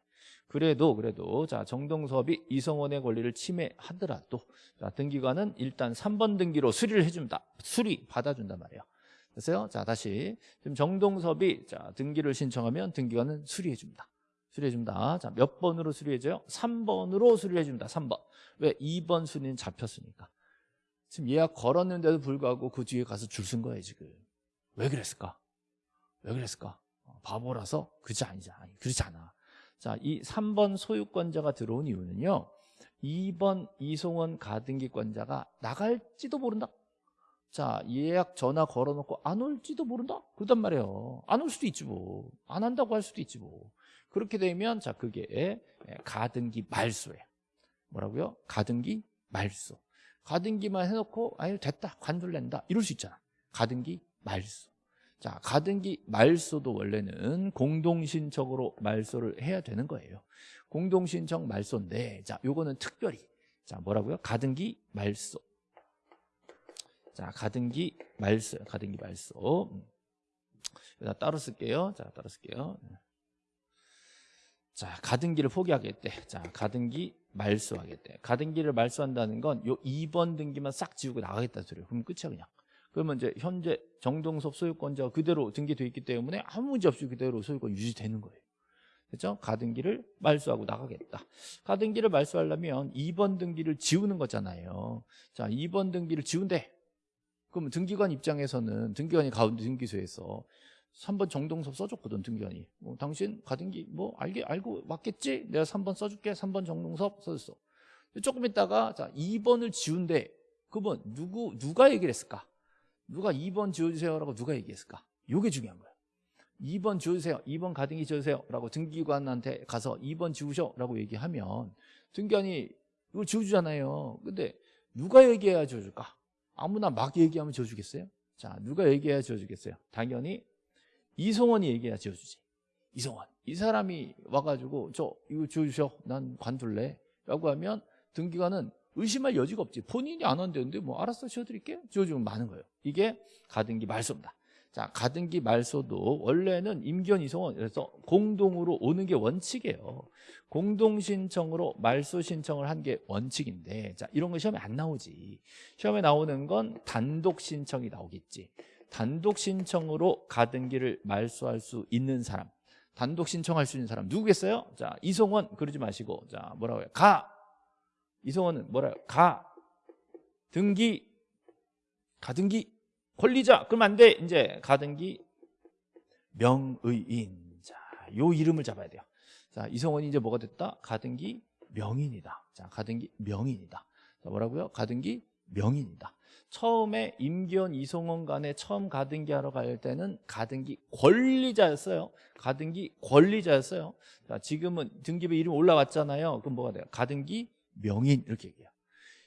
그래도 그래도 자 정동섭이 이성원의 권리를 침해하더라도 자 등기관은 일단 3번 등기로 수리를 해준다. 수리 받아준단 말이에요. 됐어요? 자 다시 지금 정동섭이 자 등기를 신청하면 등기관은 수리해줍니다. 수리해줍니다. 자, 몇 번으로 수리해줘요? 3번으로 수리해줍니다. 3번. 왜? 2번 순위는 잡혔으니까. 지금 예약 걸었는데도 불구하고 그 뒤에 가서 줄 쓴 거예요, 지금. 왜 그랬을까? 왜 그랬을까? 어, 바보라서? 그렇지 아니지. 아니, 그렇지 않아. 자, 이 3번 소유권자가 들어온 이유는요. 2번 이송원 가등기권자가 나갈지도 모른다. 자, 예약 전화 걸어놓고 안 올지도 모른다? 그단 말이에요. 안 올 수도 있지 뭐. 안 한다고 할 수도 있지 뭐. 그렇게 되면 자 그게 가등기 말소예요. 뭐라고요? 가등기 말소. 가등기만 해놓고 아니 됐다 관둘 낸다 이럴 수 있잖아. 가등기 말소. 자 가등기 말소도 원래는 공동신청으로 말소를 해야 되는 거예요. 공동신청 말소인데 자 요거는 특별히 자 뭐라고요? 가등기 말소. 자 가등기 말소 가등기 말소. 음. 따로 쓸게요. 자 따로 쓸게요. 자, 가등기를 포기하겠대. 자, 가등기 말소하겠대. 가등기를 말소한다는 건 요 2번 등기만 싹 지우고 나가겠다는 소리예요. 그럼 끝이야 그냥. 그러면 이제 현재 정동섭 소유권자가 그대로 등기돼 있기 때문에 아무 문제 없이 그대로 소유권 유지되는 거예요. 그렇죠? 가등기를 말소하고 나가겠다. 가등기를 말소하려면 2번 등기를 지우는 거잖아요. 자, 2번 등기를 지운대. 그러면 등기관 입장에서는 등기관이 가운데 등기소에서 3번 정동섭 써줬거든 등기관이 뭐, 당신 가등기 뭐 알게 알고 맞겠지? 내가 3번 써줄게 3번 정동섭 써줬어 조금 있다가 자 2번을 지운대 그러면 누구 누가 얘기를 했을까? 누가 2번 지워주세요 라고 누가 얘기했을까? 이게 중요한 거야 2번 지워주세요 2번 가등기 지워주세요 라고 등기관한테 가서 2번 지우셔 라고 얘기하면 등기관이 이걸 지워주잖아요 근데 누가 얘기해야 지워줄까? 아무나 막 얘기하면 지워주겠어요? 자 누가 얘기해야 지워주겠어요? 당연히 이성원이 얘기해야 지어주지 이성원 이 사람이 와가지고 저 이거 지어주셔 난 관둘래 라고 하면 등기관은 의심할 여지가 없지. 본인이 안 한다는데 뭐 알았어 지어드릴게 지어주면 많은 거예요. 이게 가등기 말소입니다. 자 가등기 말소도 원래는 이성원 그래서 공동으로 오는 게 원칙이에요. 공동 신청으로 말소 신청을 한 게 원칙인데 자 이런 거 시험에 안 나오지. 시험에 나오는 건 단독 신청이 나오겠지. 단독 신청으로 가등기를 말소할 수 있는 사람 단독 신청할 수 있는 사람 누구겠어요? 자, 이송원 그러지 마시고 자, 뭐라고 해요? 가. 이송원은 뭐라요? 가. 등기 가등기 권리자 그럼 안 돼. 이제 가등기 명의인. 자, 요 이름을 잡아야 돼요. 자, 이성원이 이제 뭐가 됐다? 가등기 명인이다. 자, 가등기 명인이다. 자, 뭐라고요? 가등기 명인이다. 처음에 임기원 이송원 간에 처음 가등기 하러 갈 때는 가등기 권리자였어요. 가등기 권리자였어요. 자, 지금은 등기부 이름 올라왔잖아요. 그럼 뭐가 돼요? 가등기 명인 이렇게 얘기해요.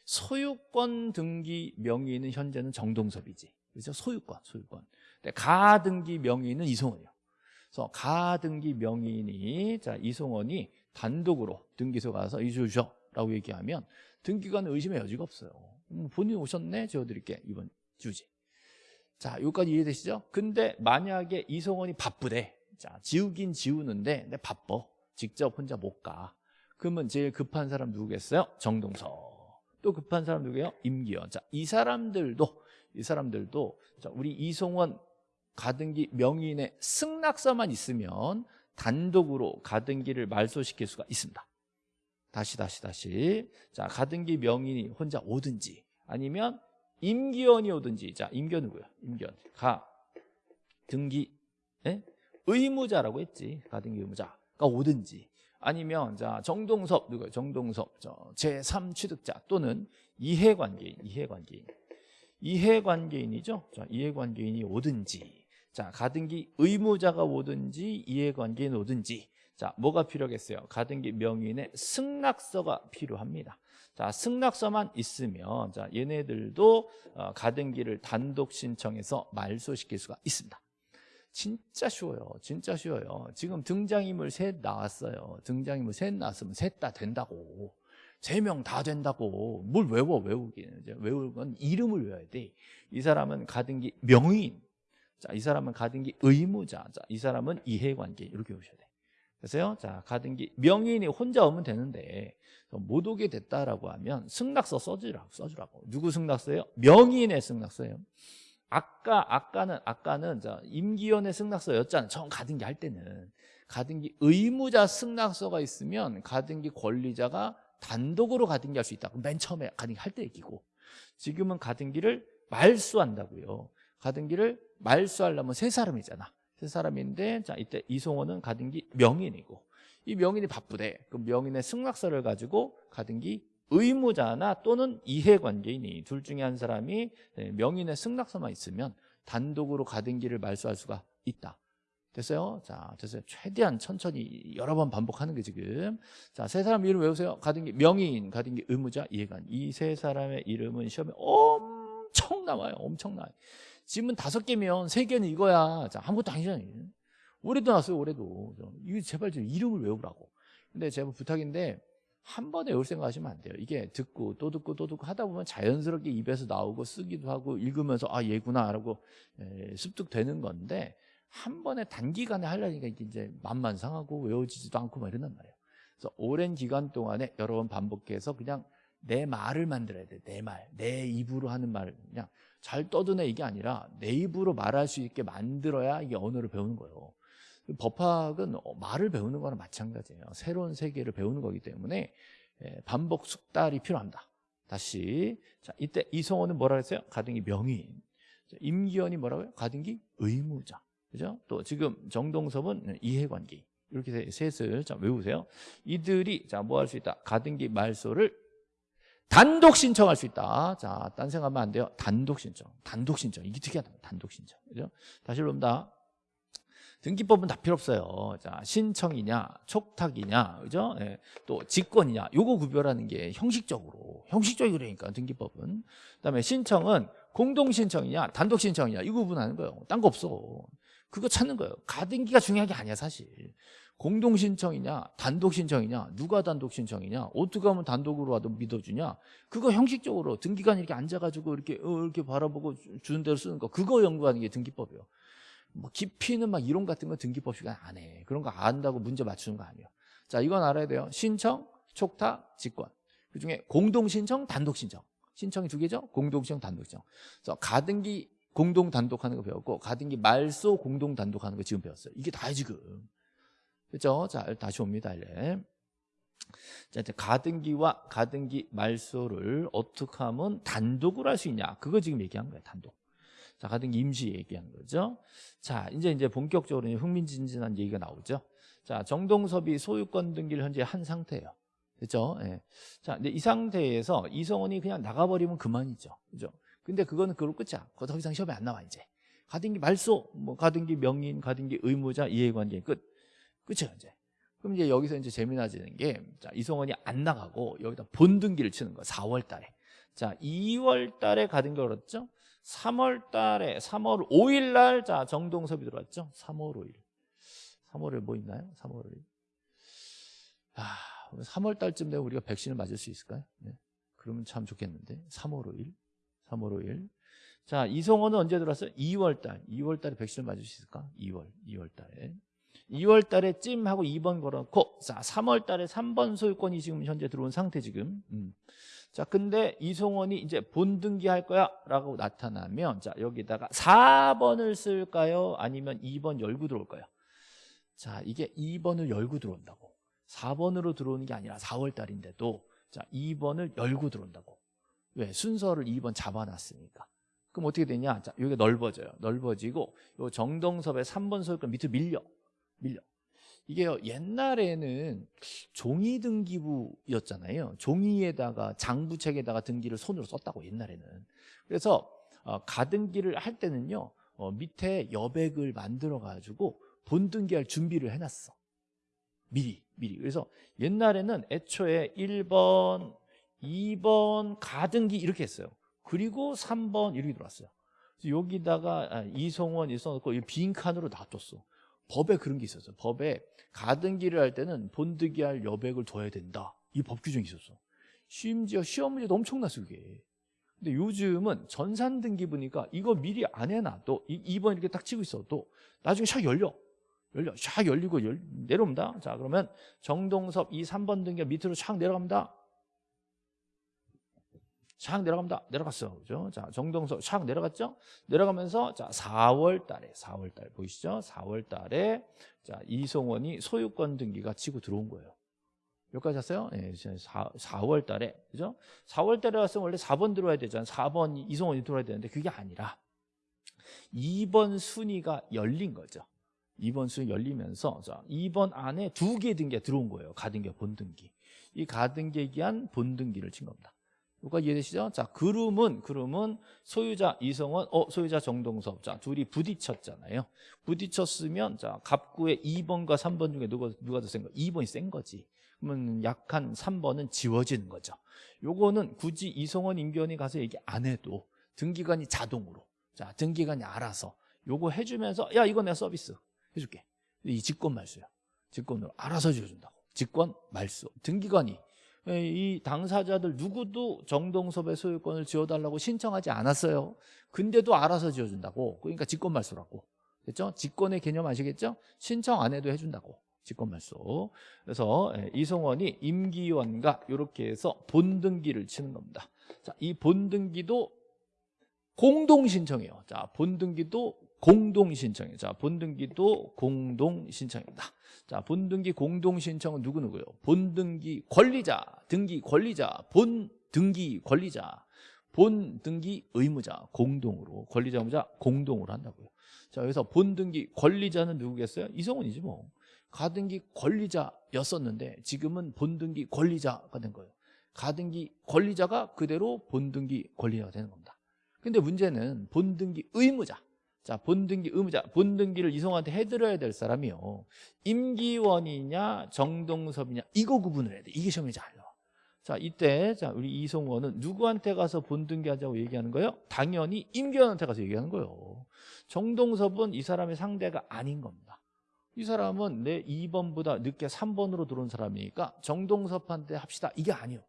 소유권 등기 명의는 현재는 정동섭이지. 그렇죠? 소유권, 소유권. 근데 가등기 명의는 이송원이요. 그래서 가등기 명의인이 자 이송원이 단독으로 등기소 가서 이주셔라고 얘기하면 등기관 의심의 여지가 없어요. 음, 본인 오셨네, 지워드릴게 이번 주지. 자, 여기까지 이해되시죠? 근데 만약에 이송원이 바쁘대. 자, 지우긴 지우는데 근데 바빠. 직접 혼자 못 가. 그러면 제일 급한 사람 누구겠어요? 정동서. 또 급한 사람 누구예요? 임기현. 자, 이 사람들도 이 사람들도 자, 우리 이송원 가등기 명의인의 승낙서만 있으면 단독으로 가등기를 말소시킬 수가 있습니다. 다시 다시 다시 자 가등기 명인이 혼자 오든지 아니면 임기원이 오든지 자 임기원 누구야? 임기원 가 등기 예? 의무자라고 했지 가등기 의무자 가 오든지 아니면 자 정동섭 누구야? 정동섭 저 제3 취득자 또는 이해관계인 이해관계인 이해관계인이죠. 자 이해관계인이 오든지 자, 가등기 의무자가 오든지 이해관계인 오든지 자, 뭐가 필요하겠어요? 가등기 명의인의 승낙서가 필요합니다. 자, 승낙서만 있으면 자, 얘네들도 어, 가등기를 단독 신청해서 말소시킬 수가 있습니다. 진짜 쉬워요. 진짜 쉬워요. 지금 등장인물 셋 나왔어요. 등장인물 셋 나왔으면 셋 다 된다고. 세 명 다 된다고. 뭘 외워, 외우기는. 외울 건 이름을 외워야 돼. 이 사람은 가등기 명의인. 자, 이 사람은 가등기 의무자. 자, 이 사람은 이해관계. 이렇게 보셔야 돼. 그래서요, 자, 가등기 명인이 혼자 오면 되는데 못 오게 됐다라고 하면 승낙서 써주라고 써주라고. 누구 승낙서예요? 명인의 승낙서예요. 아까 아까는 아까는 자 임기원의 승낙서 였잖아요. 처음 가등기 할 때는 가등기 의무자 승낙서가 있으면 가등기 권리자가 단독으로 가등기 할 수 있다. 맨 처음에 가등기 할 때 얘기고 지금은 가등기를 말수한다고요. 가등기를 말수하려면 세 사람이잖아. 세 사람인데 자 이때 이송호는 가등기 명인이고 이 명인이 바쁘대. 그 명인의 승낙서를 가지고 가등기 의무자나 또는 이해관계인이 둘 중에 한 사람이 네, 명인의 승낙서만 있으면 단독으로 가등기를 말소할 수가 있다. 됐어요? 자, 됐어요. 최대한 천천히 여러 번 반복하는 게 지금. 자, 세 사람 이름 외우세요. 가등기 명인, 가등기 의무자, 이해관. 이 세 사람의 이름은 시험에 엄청 나와요. 엄청 나와요. 지금은 다섯 개면 세 개는 이거야. 자, 아무것도 아니잖아요. 올해도 나왔어요, 올해도. 이거 제발 좀 이름을 외우라고. 근데 제발 부탁인데, 한 번에 외울 생각 하시면 안 돼요. 이게 듣고 또 듣고 또 듣고 하다 보면 자연스럽게 입에서 나오고 쓰기도 하고 읽으면서 아, 얘구나. 라고 습득되는 건데, 한 번에 단기간에 하려니까 이제 맘만 상하고 외워지지도 않고 막 이런단 말이에요. 그래서 오랜 기간 동안에 여러 번 반복해서 그냥 내 말을 만들어야 돼. 내 말. 내 입으로 하는 말을 그냥 잘 떠드네 이게 아니라 내 입으로 말할 수 있게 만들어야 이게 언어를 배우는 거예요. 법학은 어, 말을 배우는 거랑 마찬가지예요. 새로운 세계를 배우는 거기 때문에 예, 반복 숙달이 필요합니다. 다시 자 이때 이성호는 뭐라 그랬어요? 가등기 명의인. 임기현이 뭐라고요? 가등기 의무자. 그죠? 또 지금 정동섭은 이해관계. 이렇게 셋을 자 외우세요. 이들이 자 뭐 할 수 있다? 가등기 말소를 단독 신청할 수 있다. 자, 딴 생각하면 안 돼요. 단독 신청. 단독 신청. 이게 특이하다. 단독 신청. 그죠? 다시 봅니다. 등기법은 다 필요 없어요. 자, 신청이냐, 촉탁이냐, 그죠? 예, 또 직권이냐, 요거 구별하는 게 형식적으로, 형식적이 그러니까 등기법은. 그다음에 신청은 공동 신청이냐, 단독 신청이냐, 이거 구분하는 거예요. 딴 거 없어. 그거 찾는 거예요. 가등기가 중요한 게 아니야, 사실. 공동 신청이냐 단독 신청이냐 누가 단독 신청이냐 어떻게 하면 단독으로 와도 믿어주냐 그거 형식적으로 등기관 이렇게 앉아가지고 이렇게 어, 이렇게 바라보고 주는 대로 쓰는 거 그거 연구하는 게 등기법이에요 뭐 깊이는 막 이론 같은 거 등기법 시간 안 해 그런 거 안다고 문제 맞추는 거 아니에요 자 이건 알아야 돼요 신청 촉탁 직권 그중에 공동 신청 단독 신청 신청이 두 개죠 공동 신청 단독 신청 그래서 가등기 공동 단독하는 거 배웠고 가등기 말소 공동 단독하는 거 지금 배웠어요 이게 다야 지금 그죠? 자, 다시 옵니다. 이제. 자, 이제 가등기와 가등기 말소를 어떻게 하면 단독으로 할 수 있냐? 그거 지금 얘기한 거예요. 단독. 자, 가등기 임시 얘기한 거죠. 자, 이제 이제 본격적으로 이제 흥미진진한 얘기가 나오죠. 자, 정동섭이 소유권 등기를 현재 한 상태예요. 그렇죠? 예. 자, 근데 이 상태에서 이성원이 그냥 나가버리면 그만이죠. 그죠? 근데 그거는 그걸로 끝이야. 그거 더 이상 시험에 안 나와 이제. 가등기 말소, 뭐 가등기 명인, 가등기 의무자, 이해관계 끝. 끝이야 이제. 그럼 이제 여기서 이제 재미나지는 게, 자, 이성원이 안 나가고 여기다 본등기를 치는 거야. 4월 달에. 자, 2월 달에 가등기 걸었죠? 3월 달에, 3월 5일 날, 자, 정동섭이 들어왔죠? 3월 5일. 3월에 뭐 있나요? 3월 5일. 아, 3월 달쯤 되면 우리가 백신을 맞을 수 있을까요? 네. 그러면 참 좋겠는데. 3월 5일. 3월 5일. 자, 이성원은 언제 들어왔어요? 2월 달. 2월 달에 백신을 맞을 수 있을까? 2월. 2월 달에. 2월 달에 찜 하고 2번 걸어놓고 자 3월 달에 3번 소유권이 지금 현재 들어온 상태 지금 음. 자 근데 이송원이 이제 본등기 할 거야? 라고 나타나면 자 여기다가 4번을 쓸까요? 아니면 2번 열고 들어올까요? 자 이게 2번을 열고 들어온다고. 4번으로 들어오는 게 아니라 4월 달인데도 자 2번을 열고 들어온다고. 왜? 순서를 2번 잡아놨으니까. 그럼 어떻게 되냐? 자 여기가 넓어져요. 넓어지고 요 정동섭의 3번 소유권 밑으로 밀려. 밀려. 이게요 옛날에는 종이 등기부였잖아요. 종이에다가 장부책에다가 등기를 손으로 썼다고 옛날에는. 그래서 어, 가등기를 할 때는요 어, 밑에 여백을 만들어 가지고 본등기할 준비를 해놨어. 미리 미리. 그래서 옛날에는 애초에 1번, 2번 가등기 이렇게 했어요. 그리고 3번 이렇게 들어왔어요. 여기다가 아, 이송원 있어놓고 빈 칸으로 놔뒀어. 법에 그런 게 있었어. 법에 가등기를 할 때는 본득이 할 여백을 둬야 된다. 이 법 규정이 있었어. 심지어 시험 문제도 엄청났어, 그게. 근데 요즘은 전산 등기 보니까 이거 미리 안 해놔도 이 2번 이렇게 딱 치고 있어도 나중에 샥 열려. 열려. 샥 열리고 열, 내려옵니다. 자, 그러면 정동섭 이 3번 등기가 밑으로 샥 내려갑니다. 샥 내려갑니다. 내려갔어. 그죠? 자, 정동석 샥 내려갔죠? 내려가면서 자, 4월 달에 4월 달 보이시죠? 4월 달에 자, 이송원이 소유권 등기가 치고 들어온 거예요. 여기까지 왔어요? 예, 4, 4월 달에. 그죠? 4월 달에 왔으면 원래 4번 들어와야 되잖아요. 4번 이송원이 들어와야 되는데 그게 아니라 2번 순위가 열린 거죠. 2번 순위 열리면서 자, 2번 안에 두 개 등기가 들어온 거예요. 가등기, 본등기. 이 가등기에 기한 본등기를 친 겁니다. 여기까지 이해되시죠? 자, 그rum은, 그rum은 소유자 이성원, 어, 소유자 정동섭. 자, 둘이 부딪혔잖아요. 부딪혔으면, 자, 갑구의 2번과 3번 중에 누가, 누가 더 센 거? 2번이 센 거지. 그러면 약한 3번은 지워지는 거죠. 요거는 굳이 이성원, 임기원이 가서 얘기 안 해도 등기관이 자동으로, 자, 등기관이 알아서 요거 해주면서, 야, 이거 내가 서비스 해줄게. 이 직권 말수야. 직권으로 알아서 지어준다고. 직권 말수. 등기관이 예, 이 당사자들 누구도 정동섭의 소유권을 지어달라고 신청하지 않았어요. 근데도 알아서 지어준다고. 그러니까 직권말소라고. 됐죠? 직권의 개념 아시겠죠? 신청 안 해도 해준다고. 직권말소. 그래서 예, 이성원이 임기원과 이렇게 해서 본등기를 치는 겁니다. 자, 이 본등기도 공동신청이에요. 자, 본등기도 공동신청이에요. 자, 본등기도 공동신청입니다. 자, 본등기 공동신청은 누구누구요? 본등기 권리자, 등기 권리자, 본등기 권리자, 본등기 의무자, 공동으로, 권리자, 의무자, 공동으로 한다고요. 자, 여기서 본등기 권리자는 누구겠어요? 이성훈이지 뭐. 가등기 권리자였었는데 지금은 본등기 권리자가 된 거예요. 가등기 권리자가 그대로 본등기 권리자가 되는 겁니다. 근데 문제는 본등기 의무자. 자, 본등기 의무자, 본등기를 이성한테 해드려야 될 사람이요. 임기원이냐, 정동섭이냐, 이거 구분을 해야 돼. 이게 시험에 잘 나와. 자, 이때, 자, 우리 이성원은 누구한테 가서 본등기 하자고 얘기하는 거예요? 당연히 임기원한테 가서 얘기하는 거예요. 정동섭은 이 사람의 상대가 아닌 겁니다. 이 사람은 내 2번보다 늦게 3번으로 들어온 사람이니까 정동섭한테 합시다. 이게 아니에요.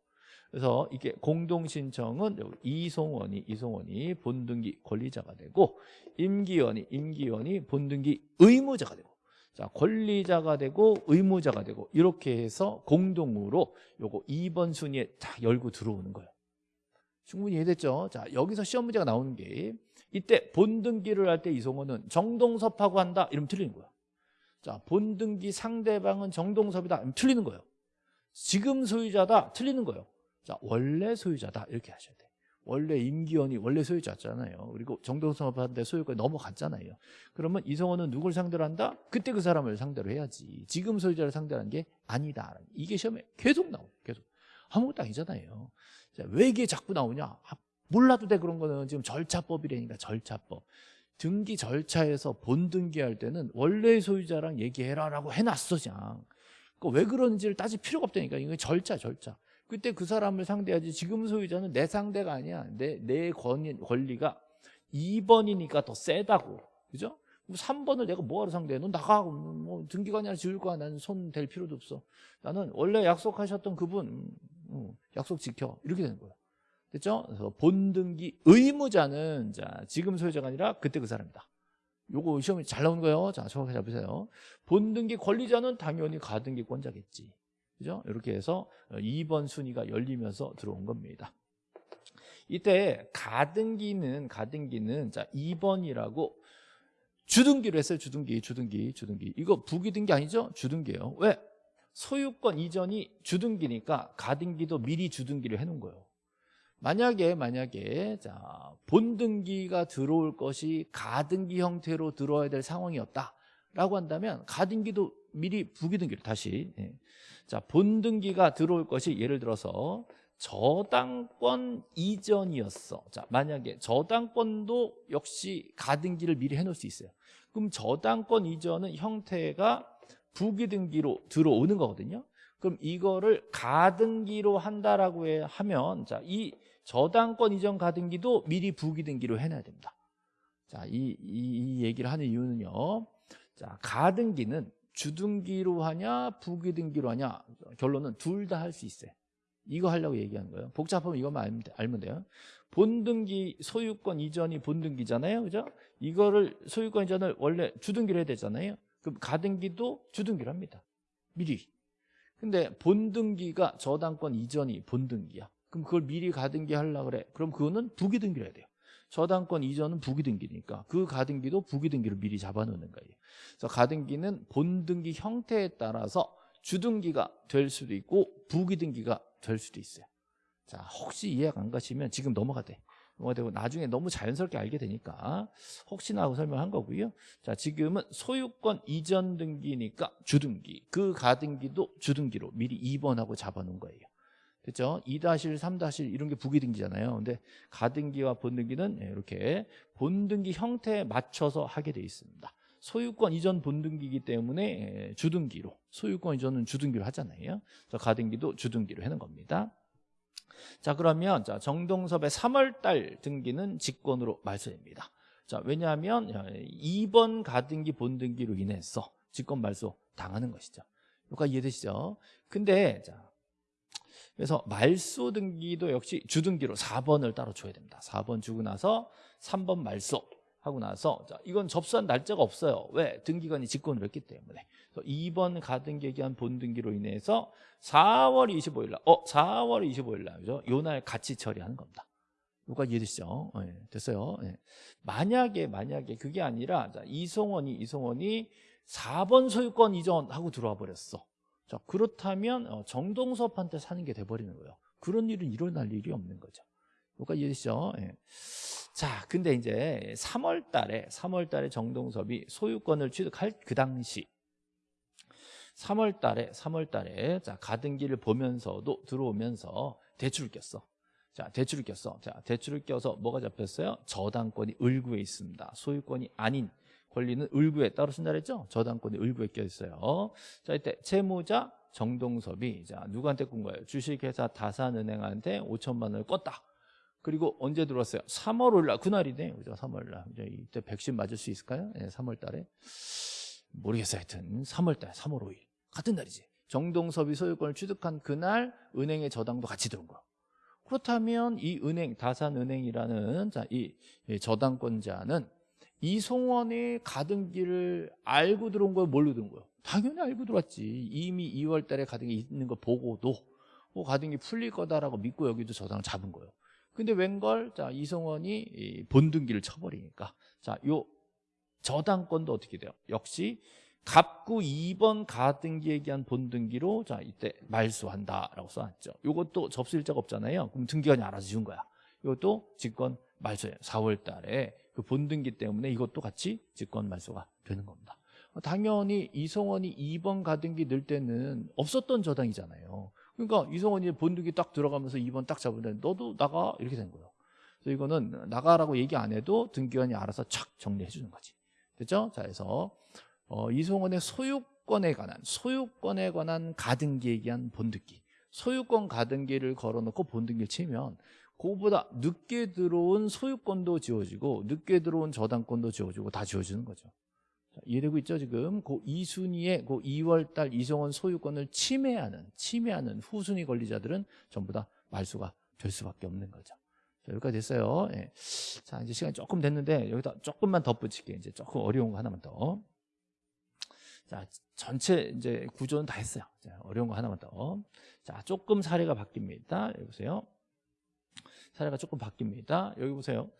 그래서 이게 공동신청은 이송원이 이송원이 본등기 권리자가 되고 임기원이 임기원이 본등기 의무자가 되고 자 권리자가 되고 의무자가 되고 이렇게 해서 공동으로 요거 2번 순위에 다 열고 들어오는 거예요. 충분히 이해됐죠? 자 여기서 시험 문제가 나오는 게 이때 본등기를 할 때 이송원은 정동섭하고 한다 이러면 틀리는 거야. 자, 본등기 상대방은 정동섭이다. 그럼 틀리는 거예요. 지금 소유자다. 틀리는 거예요. 자, 원래 소유자다. 이렇게 하셔야 돼. 원래 임기원이 원래 소유자잖아요. 그리고 정동섭한테 소유권이 넘어갔잖아요. 그러면 이성원은 누굴 상대로 한다? 그때 그 사람을 상대로 해야지. 지금 소유자를 상대로 한게 아니다. 이게 시험에 계속 나와요. 계속. 아무것도 아니잖아요. 자, 왜 이게 자꾸 나오냐? 아, 몰라도 돼 그런 거는 지금 절차법이라니까 절차법. 등기 절차에서 본등기할 때는 원래 소유자랑 얘기해라 라고 해놨어 그냥. 그왜 그런지를 따질 필요가 없다니까. 이거 절차 절차. 그때 그 사람을 상대하지 지금 소유자는 내 상대가 아니야. 내, 내 권리, 권리가 2번이니까 더 세다고. 그죠? 3번을 내가 뭐하러 상대해? 너 나가. 뭐 등기관이나 지울 거야. 나는 손 댈 필요도 없어. 나는 원래 약속하셨던 그분 음, 음, 약속 지켜. 이렇게 되는 거야. 됐죠? 그래서 본등기 의무자는 자 지금 소유자가 아니라 그때 그 사람이다. 요거 시험이 잘 나오는 거예요. 자, 정확하게 잡으세요. 본등기 권리자는 당연히 가등기권자겠지. 그죠? 이렇게 해서 2번 순위가 열리면서 들어온 겁니다. 이때 가등기는 가등기는 자 2번이라고 주등기로 했어요. 주등기, 주등기, 주등기. 이거 부기등기 아니죠? 주등기예요. 왜? 소유권 이전이 주등기니까 가등기도 미리 주등기를 해놓은 거예요. 만약에 만약에 자 본등기가 들어올 것이 가등기 형태로 들어와야 될 상황이었다라고 한다면 가등기도 미리 부기등기를 다시 예. 자 본등기가 들어올 것이 예를 들어서 저당권 이전이었어. 자 만약에 저당권도 역시 가등기를 미리 해놓을 수 있어요. 그럼 저당권 이전은 형태가 부기등기로 들어오는 거거든요. 그럼 이거를 가등기로 한다라고 하면 자 이 저당권 이전 가등기도 미리 부기등기로 해놔야 됩니다. 자, 이, 이, 이 얘기를 하는 이유는요. 자, 가등기는 주등기로 하냐, 부기등기로 하냐. 결론은 둘 다 할 수 있어요. 이거 하려고 얘기하는 거예요. 복잡하면 이것만 알면, 돼요. 본등기 소유권 이전이 본등기잖아요. 그죠? 이거를 소유권 이전을 원래 주등기로 해야 되잖아요. 그럼 가등기도 주등기로 합니다. 미리. 근데 본등기가 저당권 이전이 본등기야. 그럼 그걸 미리 가등기 하려고 그래. 그럼 그거는 부기등기를 해야 돼요. 저당권 이전은 부기등기니까 그 가등기도 부기등기를 미리 잡아놓는 거예요. 그래서 가등기는 본등기 형태에 따라서 주등기가 될 수도 있고 부기등기가 될 수도 있어요. 자 혹시 이해가 안 가시면 지금 넘어가 돼. 넘어가 되고 나중에 너무 자연스럽게 알게 되니까 혹시나 하고 설명한 거고요. 자 지금은 소유권 이전 등기니까 주등기 그 가등기도 주등기로 미리 2번하고 잡아놓은 거예요. 그렇죠? 2-1, 3-1 이런 게 부기등기잖아요. 근데 가등기와 본등기는 예, 이렇게 본등기 형태에 맞춰서 하게 돼 있습니다. 소유권 이전 본등기이기 때문에 예, 주등기로 소유권 이전은 주등기로 하잖아요. 그래서 가등기도 주등기로 하는 겁니다. 자 그러면 자 정동섭의 3월달 등기는 직권으로 말소입니다. 자 왜냐하면 2번 가등기 본등기로 인해서 직권 말소 당하는 것이죠. 여기까지 이해되시죠? 근데 자 그래서 말소 등기도 역시 주등기로 4번을 따로 줘야 됩니다. 4번 주고 나서 3번 말소 하고 나서 자, 이건 접수한 날짜가 없어요. 왜? 등기관이 직권을 했기 때문에. 그래서 2번 가등기에 기한 본등기로 인해서 4월 25일 날, 어, 4월 25일 날, 그죠? 요날 같이 처리하는 겁니다. 누가 이해되시죠? 네, 됐어요. 네. 만약에, 만약에 그게 아니라, 자, 이송원이, 이송원이 4번 소유권 이전하고 들어와 버렸어. 자 그렇다면 어, 정동섭한테 사는 게 돼버리는 거예요. 그런 일은 일어날 일이 없는 거죠. 누가 이해되시죠? 예. 자, 근데 이제 3월 달에 3월 달에 정동섭이 소유권을 취득할 그 당시 3월 달에 3월 달에 자, 가등기를 보면서도 들어오면서 대출을 꼈어. 자, 대출을 꼈어. 자, 대출을 껴서 뭐가 잡혔어요? 저당권이 을구에 있습니다. 소유권이 아닌 권리는 을구에 따로 쓴다 그랬죠? 저당권이 을구에 껴 있어요. 자, 이때 채무자 정동섭이 자, 누구한테 꾼 거예요? 주식회사 다산은행한테 5천만 원을 껐다. 그리고 언제 들어왔어요? 3월 5일 날 그날이네. 그죠? 3월 날. 이제 이때 백신 맞을 수 있을까요? 네, 3월 달에. 모르겠어요. 하여튼 3월 달, 3월 5일. 같은 날이지. 정동섭이 소유권을 취득한 그날 은행의 저당도 같이 들어온 거. 그렇다면 이 은행, 다산은행이라는 자, 이 저당권자는 이송원의 가등기를 알고 들어온 거예요? 뭘로 들어온 거예요? 당연히 알고 들어왔지. 이미 2월 달에 가등기 있는 거 보고도 뭐 가등기 풀릴 거다라고 믿고 여기도 저당을 잡은 거예요. 근데 웬걸? 자, 이송원이 본등기를 쳐버리니까. 자, 요 저당권도 어떻게 돼요? 역시 갑구 2번 가등기에 기한 본등기로 자 이때 말소한다라고 써놨죠. 이것도 접수 일자가 없잖아요. 그럼 등기관이 알아서 지운 거야. 이것도 직권 말소예요. 4월 달에 그 본등기 때문에 이것도 같이 직권 말소가 되는 겁니다. 당연히 이성원이 2번 가등기 넣을 때는 없었던 저당이잖아요. 그러니까 이성원이 본등기 딱 들어가면서 2번 딱 잡으면 너도 나가 이렇게 된 거예요. 그래서 이거는 나가라고 얘기 안 해도 등기관이 알아서 착 정리해 주는 거지. 됐죠? 자, 그래서 어, 이송원의 소유권에 관한 소유권에 관한 가등기에 기한 본등기 소유권 가등기를 걸어놓고 본등기를 치면 그거보다 늦게 들어온 소유권도 지워지고 늦게 들어온 저당권도 지워지고 다 지워지는 거죠 자, 이해되고 있죠 지금 그 이순위의 그 2월달 이송원 소유권을 침해하는 침해하는 후순위 권리자들은 전부 다 말소가 될 수밖에 없는 거죠 자, 여기까지 됐어요 예. 자 이제 시간이 조금 됐는데 여기다 조금만 덧붙일게요 이제 조금 어려운 거 하나만 더 자, 전체 이제 구조는 다 했어요. 자, 어려운 거 하나만 더. 자, 조금 사례가 바뀝니다. 여기 보세요. 사례가 조금 바뀝니다. 여기 보세요.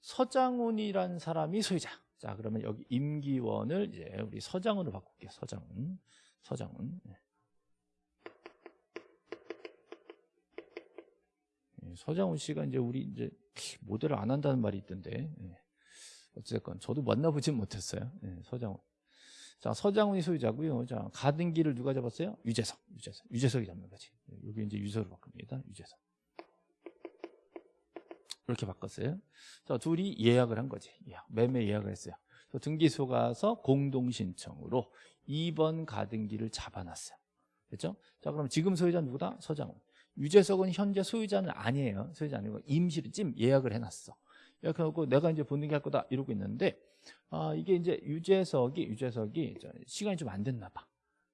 서장훈이란 사람이 소유자. 자, 그러면 여기 임기원을 이제 우리 서장훈으로 바꿀게요. 서장훈. 서장훈. 네. 예, 서장훈 씨가 이제 우리 이제 모델을 안 한다는 말이 있던데. 예. 어쨌건 저도 만나보진 못했어요. 예, 서장훈. 자, 서장훈이 소유자고요. 자, 가등기를 누가 잡았어요? 유재석. 유재석. 유재석이 잡는 거지. 여기 이제 유서로 바꿉니다. 유재석. 이렇게 바꿨어요. 자, 둘이 예약을 한 거지. 예약. 매매 예약을 했어요. 등기소 가서 공동신청으로 2번 가등기를 잡아놨어요. 됐죠? 자, 그럼 지금 소유자 누구다? 서장훈. 유재석은 현재 소유자는 아니에요. 소유자 아니고 임시로 찜 예약을 해놨어. 예약해놓고 내가 이제 본등기 할 거다 이러고 있는데 아, 이게 이제 유재석이 유재석이 시간이 좀 안 됐나 봐.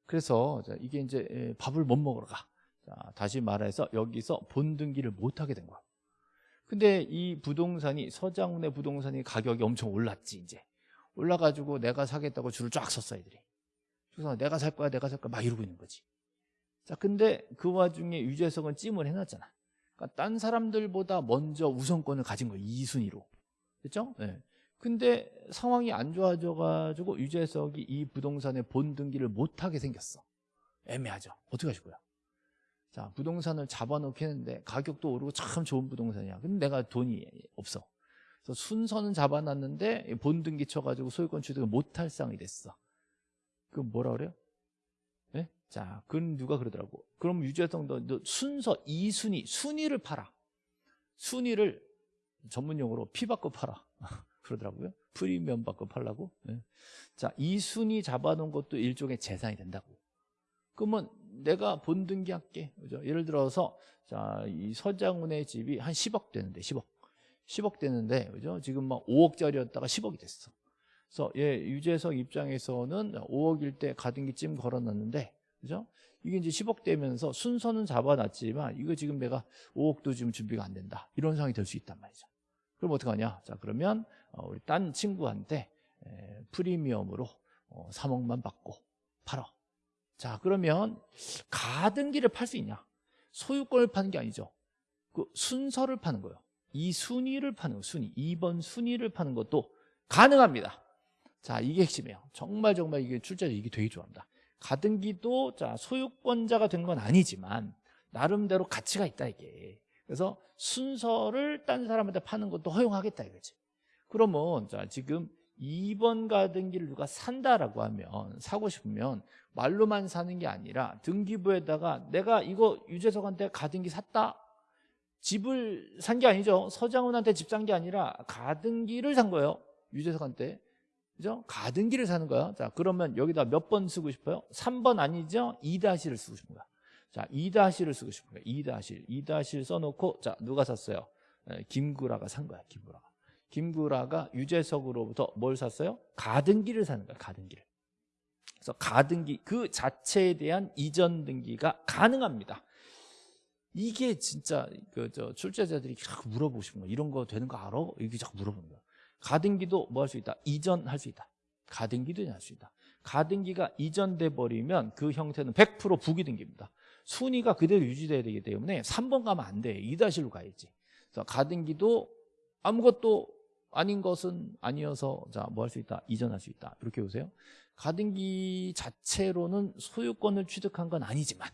그래서 이게 이제 밥을 못 먹으러 가. 자, 다시 말해서 여기서 본등기를 못 하게 된 거야. 근데 이 부동산이 서장훈의 부동산이 가격이 엄청 올랐지 이제 올라가지고 내가 사겠다고 줄을 쫙 섰어 애들이. 그래서 내가 살 거야 내가 살 거야 막 이러고 있는 거지. 자 근데 그 와중에 유재석은 찜을 해놨잖아. 그러니까 딴 사람들보다 먼저 우선권을 가진 거야 2순위로. 됐죠? 네. 근데 상황이 안 좋아져 가지고 유재석이 이 부동산의 본 등기를 못하게 생겼어 애매하죠 어떻게 하실 거야 자 부동산을 잡아놓게 했는데 가격도 오르고 참 좋은 부동산이야 근데 내가 돈이 없어 그래서 순서는 잡아놨는데 본등기 쳐가지고 소유권 취득을 못할 상황이 됐어 그 뭐라 그래요? 네? 자 그건 누가 그러더라고 그럼 너 순서 2순위 순위를 팔아 순위를 전문용어로 피 받고 팔아 *laughs* 그러더라고요. 프리미엄 받고 팔라고. 네. 자, 이 순위 잡아놓은 것도 일종의 재산이 된다고. 그러면 내가 본등기 할게. 그죠? 예를 들어서 자, 이 서장훈의 집이 한 10억 되는데 10억. 10억 되는데 그죠? 지금 막 5억짜리였다가 10억이 됐어. 그래서 예, 유재석 입장에서는 5억일 때 가등기쯤 걸어놨는데 그죠? 이게 이제 10억 되면서 순서는 잡아놨지만 이거 지금 내가 5억도 지금 준비가 안 된다. 이런 상황이 될 수 있단 말이죠. 그럼 어떡하냐? 자, 그러면 어, 우리 딴 친구한테 프리미엄으로 3억만 어, 받고 팔어. 자, 그러면 가등기를 팔 수 있냐? 소유권을 파는 게 아니죠. 그 순서를 파는 거예요. 이 순위를 파는 거, 순위. 2번 순위를 파는 것도 가능합니다. 자, 이게 핵심이에요. 정말 정말 이게 출제자 이게 되게 좋아합니다. 가등기도 자, 소유권자가 된 건 아니지만 나름대로 가치가 있다 이게. 그래서 순서를 딴 사람한테 파는 것도 허용하겠다 이거지. 그러면 자 지금 2번 가등기를 누가 산다라고 하면 사고 싶으면 말로만 사는 게 아니라 등기부에다가 내가 이거 유재석한테 가등기 샀다. 집을 산 게 아니죠. 서장훈한테 집 산 게 아니라 가등기를 산 거예요. 유재석한테. 그죠? 가등기를 사는 거야. 자 그러면 여기다 몇 번 쓰고 싶어요? 3번 아니죠? 2-를 쓰고 싶은 거야. 자 2-를 쓰고 싶은 거야. 2-1 2-1 써놓고 자 누가 샀어요? 김구라가 산 거야 김구라가 김구라가 유재석으로부터 뭘 샀어요? 가등기를 사는 거야 가등기를. 그래서 가등기 그 자체에 대한 이전 등기가 가능합니다. 이게 진짜 그 저 출제자들이 자꾸 물어보고 싶은 거 이런 거 되는 거 알아? 이렇게 자꾸 물어보는 거야 가등기도 뭐 할 수 있다? 이전할 수 있다. 가등기도 할 수 있다. 가등기가 이전돼 버리면 그 형태는 100% 부기등기입니다. 순위가 그대로 유지돼야 되기 때문에 3번 가면 안돼. 2-1로 가야지. 그래서 가등기도 아무것도 아닌 것은 아니어서 자 뭐 할 수 있다 이전할 수 있다. 이렇게 보세요. 가등기 자체로는 소유권을 취득한 건 아니지만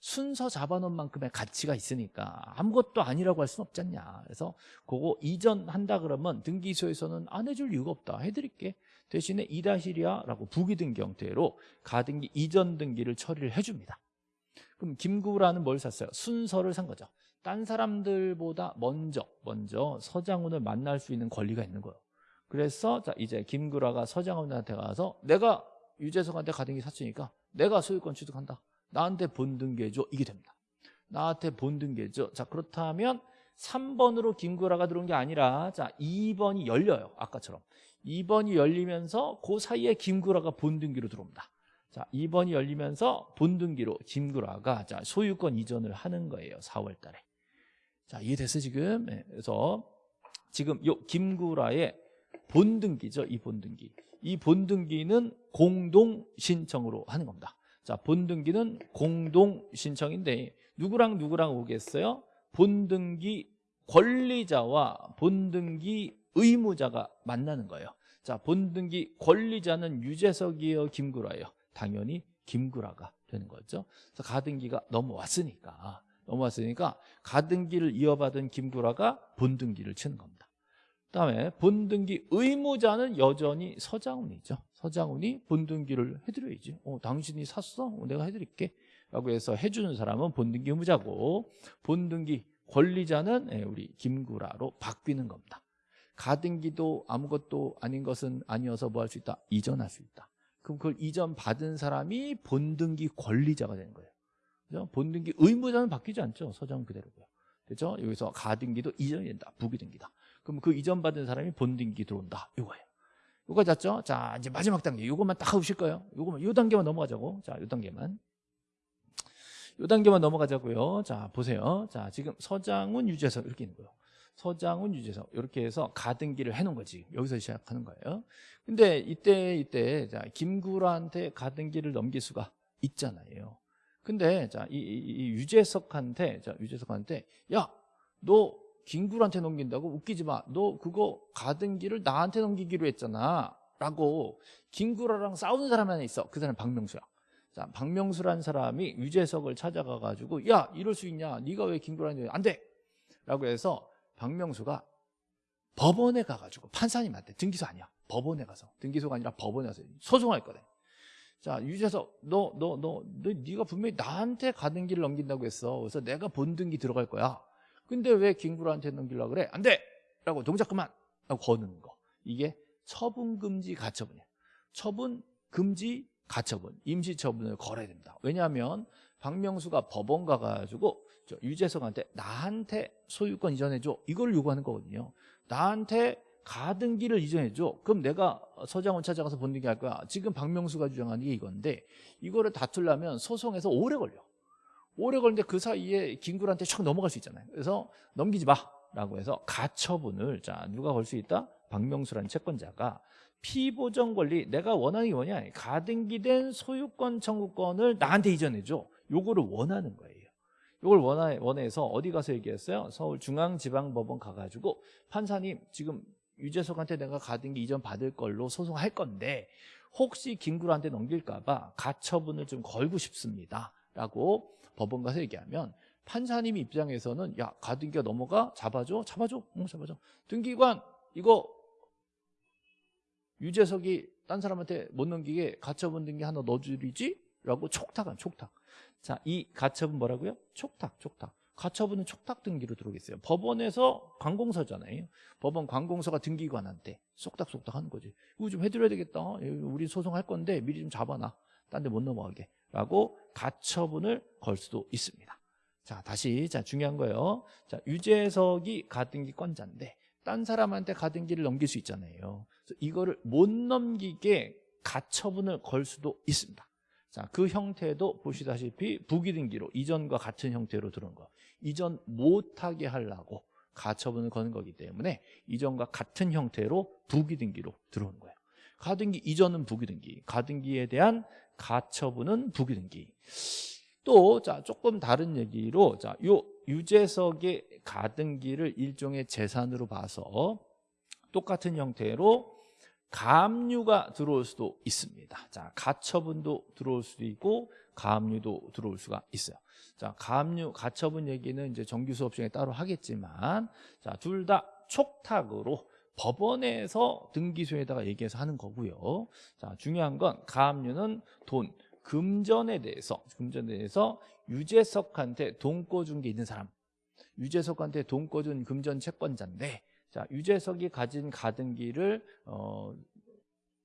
순서 잡아놓은 만큼의 가치가 있으니까 아무것도 아니라고 할 수는 없지 않냐. 그래서 그거 이전한다 그러면 등기소에서는 안 해줄 이유가 없다. 해드릴게. 대신에 이다시리아라고 부기등기 형태로 가등기 이전 등기를 처리를 해줍니다. 그럼 김구라는 뭘 샀어요? 순서를 산 거죠 딴 사람들보다 먼저 먼저 서장훈을 만날 수 있는 권리가 있는 거예요. 그래서 자 이제 김구라가 서장훈한테 가서 내가 유재석한테 가등기 샀으니까 내가 소유권 취득한다. 나한테 본등기해줘 이게 됩니다. 나한테 본등기해줘 자 그렇다면 3번으로 김구라가 들어온 게 아니라 자 2번이 열려요. 아까처럼. 2번이 열리면서 그 사이에 김구라가 본등기로 들어옵니다. 자 2번이 열리면서 본등기로 김구라가 자 소유권 이전을 하는 거예요. 4월 달에 자 이해됐어 지금 네, 그래서 지금 요 김구라의 본등기죠 이 본등기 이 본등기는 공동 신청으로 하는 겁니다 자, 본등기는 공동 신청인데 누구랑 누구랑 오겠어요? 본등기 권리자와 본등기 의무자가 만나는 거예요. 자, 본등기 권리자는 유재석이에요, 김구라예요. 당연히 김구라가 되는 거죠. 그래서 가등기가 넘어왔으니까 넘어왔으니까 가등기를 이어받은 김구라가 본등기를 치는 겁니다. 그다음에 본등기 의무자는 여전히 서장훈이죠. 서장훈이 본등기를 해드려야지. 어, 당신이 샀어? 어, 내가 해드릴게. 라고 해서 해주는 사람은 본등기 의무자고 본등기 권리자는 예, 우리 김구라로 바뀌는 겁니다. 가등기도 아무것도 아닌 것은 아니어서 뭐 할 수 있다? 이전할 수 있다. 그럼 그걸 이전 받은 사람이 본등기 권리자가 되는 거예요. 그죠? 본등기 의무자는 바뀌지 않죠. 서장 그대로고요. 그죠? 여기서 가등기도 이전이 된다. 부기등기다. 그럼 그 이전 받은 사람이 본등기 들어온다. 이거예요. 이거 잤죠? 자, 이제 마지막 단계. 이것만 딱 하실 거예요. 이거만, 요 단계만 넘어가자고. 자, 요 단계만. 요 단계만 넘어가자고요. 자, 보세요. 자, 지금 서장훈 유재석 이렇게 있는 거예요. 서장훈 유재석 이렇게 해서 가등기를 해놓은 거지. 여기서 시작하는 거예요. 근데 이때 이때 자, 김구라한테 가등기를 넘길 수가 있잖아요. 근데 자, 이, 이, 이 유재석한테 자, 유재석한테 야, 너 김구한테 넘긴다고 웃기지 마. 너 그거 가등기를 나한테 넘기기로 했잖아. 라고 김구라랑 싸우는 사람 하나 있어. 그 사람 박명수야. 자, 박명수란 사람이 유재석을 찾아가 가지고 야, 이럴 수 있냐? 네가 왜 김구라한테 안 돼. 라고 해서 박명수가 법원에 가 가지고 판사님한테 등기소 아니야. 법원에 가서 등기소가 아니라 법원에 가서 소송할 거래. 자, 유재석 너 너 너 너 네가 분명히 나한테 가등기를 넘긴다고 했어. 그래서 내가 본등기 들어갈 거야. 근데 왜 김구라한테 넘기려고 그래? 안 돼! 라고 동작 그만! 라고 거는 거. 이게 처분금지 가처분이에요. 처분금지 가처분, 임시처분을 걸어야 됩니다. 왜냐하면 박명수가 법원 가가지고 유재석한테 나한테 소유권 이전해줘. 이걸 요구하는 거거든요. 나한테 가등기를 이전해줘. 그럼 내가 서장훈 찾아가서 본등기 할 거야. 지금 박명수가 주장하는 게 이건데 이거를 다투려면 소송에서 오래 걸려. 오래 걸리는데 그 사이에 김구한테 촥 넘어갈 수 있잖아요. 그래서 넘기지 마 라고 해서 가처분을 자 누가 걸 수 있다? 박명수라는 채권자가 피보정 권리 내가 원하는 게 뭐냐? 가등기된 소유권 청구권을 나한테 이전해줘. 요거를 원하는 거예요. 요걸 원하, 원해서 어디 가서 얘기했어요? 서울중앙지방법원 가가지고 판사님 지금 유재석한테 내가 가등기 이전 받을 걸로 소송할 건데 혹시 김구한테 넘길까 봐 가처분을 좀 걸고 싶습니다. 라고 법원 가서 얘기하면 판사님 입장에서는 야 가등기가 넘어가 잡아줘 잡아줘 응 잡아줘 등기관 이거 유재석이 딴 사람한테 못 넘기게 가처분 등기 하나 넣어주리지? 라고 촉탁한 촉탁 자 이 가처분 뭐라고요? 촉탁 촉탁 가처분은 촉탁 등기로 들어오겠어요 법원에서 관공서잖아요 법원 관공서가 등기관한테 쏙닥쏙닥 하는 거지 이거 좀 해드려야 되겠다 우리 소송할 건데 미리 좀 잡아놔 딴 데 못 넘어가게 라고 가처분을 걸 수도 있습니다. 자, 다시 자 중요한 거예요. 자, 유재석이 가등기권자인데 딴 사람한테 가등기를 넘길 수 있잖아요. 이거를 못 넘기게 가처분을 걸 수도 있습니다. 자, 그 형태도 보시다시피 부기등기로 이전과 같은 형태로 들어온 거. 이전 못하게 하려고 가처분을 거는 거기 때문에 이전과 같은 형태로 부기등기로 들어오는 거예요. 가등기 이전은 부기등기, 가등기에 대한 가처분은 부기등기. 또, 자, 조금 다른 얘기로, 자, 요 유재석의 가등기를 일종의 재산으로 봐서 똑같은 형태로 가압류가 들어올 수도 있습니다. 자, 가처분도 들어올 수도 있고 가압류도 들어올 수가 있어요. 자, 가압류, 가처분 얘기는 이제 정규 수업 중에 따로 하겠지만 자, 둘 다 촉탁으로 법원에서 등기소에다가 얘기해서 하는 거고요. 자, 중요한 건 가압류는 돈, 금전에 대해서 금전에 대해서 유재석한테 돈 꿔준 게 있는 사람 유재석한테 돈 꿔준 금전 채권자인데 자 유재석이 가진 가등기를 어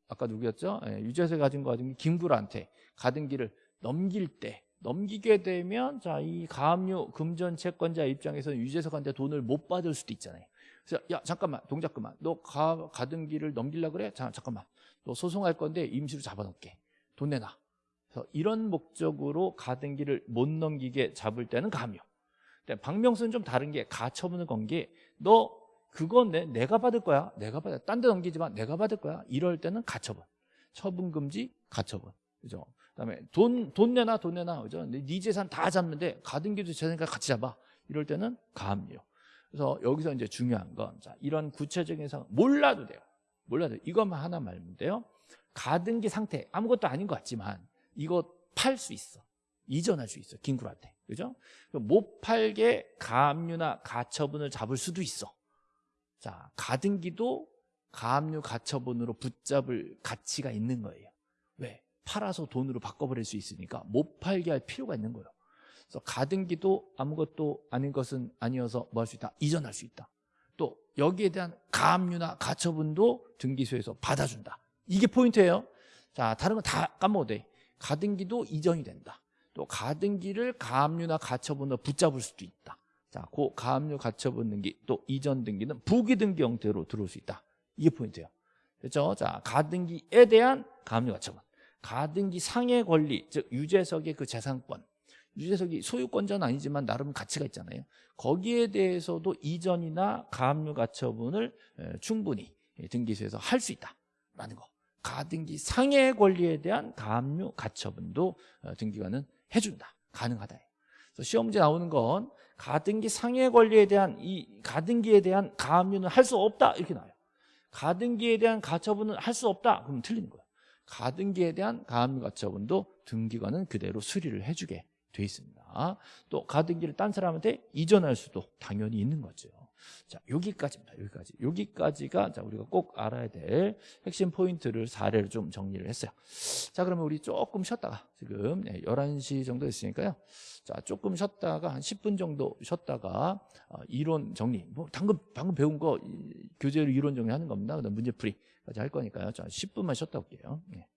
아까 누구였죠? 예, 유재석이 가진 가등기 김구라한테 가등기를 넘길 때 넘기게 되면 자 이 가압류 금전 채권자 입장에서는 유재석한테 돈을 못 받을 수도 있잖아요. 그래서 야 잠깐만 동작 그만 너 가, 가등기를 넘기려 그래? 자 잠깐만 너 소송할 건데 임시로 잡아놓게 돈 내놔. 그래서 이런 목적으로 가등기를 못 넘기게 잡을 때는 가압류. 박명수는 좀 다른 게 가처분을 건 게 너 그건 내, 내가 받을 거야. 내가 받아. 딴 데 넘기지 마. 내가 받을 거야. 이럴 때는 가처분. 처분 금지, 가처분. 그죠? 그다음에 돈 돈 내놔 돈 내놔 그죠? 네 재산 다 잡는데 가등기도 재산과 같이 잡아. 이럴 때는 가압류. 그래서 여기서 이제 중요한 건 자, 이런 구체적인 상황 몰라도 돼요. 몰라도. 이것만 하나 말면 돼요. 가등기 상태 아무것도 아닌 것 같지만 이거 팔 수 있어. 이전할 수 있어. 김구라한테. 그죠? 못 팔게 가압류나 가처분을 잡을 수도 있어. 자, 가등기도 가압류 가처분으로 붙잡을 가치가 있는 거예요. 왜? 팔아서 돈으로 바꿔버릴 수 있으니까 못 팔게 할 필요가 있는 거예요. 그래서 가등기도 아무것도 아닌 것은 아니어서 뭐 할 수 있다? 이전할 수 있다. 또 여기에 대한 가압류나 가처분도 등기소에서 받아준다. 이게 포인트예요. 자, 다른 건 다 까먹어도 돼. 가등기도 이전이 된다. 또 가등기를 가압류나 가처분으로 붙잡을 수도 있다. 자, 그 가압류 가처분 등기 또 이전 등기는 부기 등기 형태로 들어올 수 있다. 이게 포인트예요. 그렇죠? 자, 가등기에 대한 가압류 가처분. 가등기 상의 권리, 즉 유재석의 그 재산권. 유재석이 소유권자는 아니지만 나름 가치가 있잖아요. 거기에 대해서도 이전이나 가압류 가처분을 충분히 등기소에서 할 수 있다라는 거. 가등기 상의 권리에 대한 가압류 가처분도 어, 등기관은 해준다. 가능하다. 그래서 시험 문제 나오는 건 가등기 상해 권리에 대한 이 가등기에 대한 가압류는 할 수 없다 이렇게 나와요. 가등기에 대한 가처분은 할 수 없다 그러면 틀리는 거예요. 가등기에 대한 가압류 가처분도 등기관은 그대로 수리를 해주게 돼 있습니다. 또 가등기를 딴 사람한테 이전할 수도 당연히 있는 거죠. 자, 여기까지입니다. 여기까지. 여기까지가 자, 우리가 꼭 알아야 될 핵심 포인트를 사례를 좀 정리를 했어요. 자, 그러면 우리 조금 쉬었다가 지금 네, 11시 정도 됐으니까요. 자, 조금 쉬었다가 한 10분 정도 쉬었다가 어, 이론 정리. 뭐 방금 방금 배운 거 이, 교재로 이론 정리하는 겁니다. 그다음 문제풀이까지 할 거니까요. 자, 10분만 쉬었다 올게요. 네.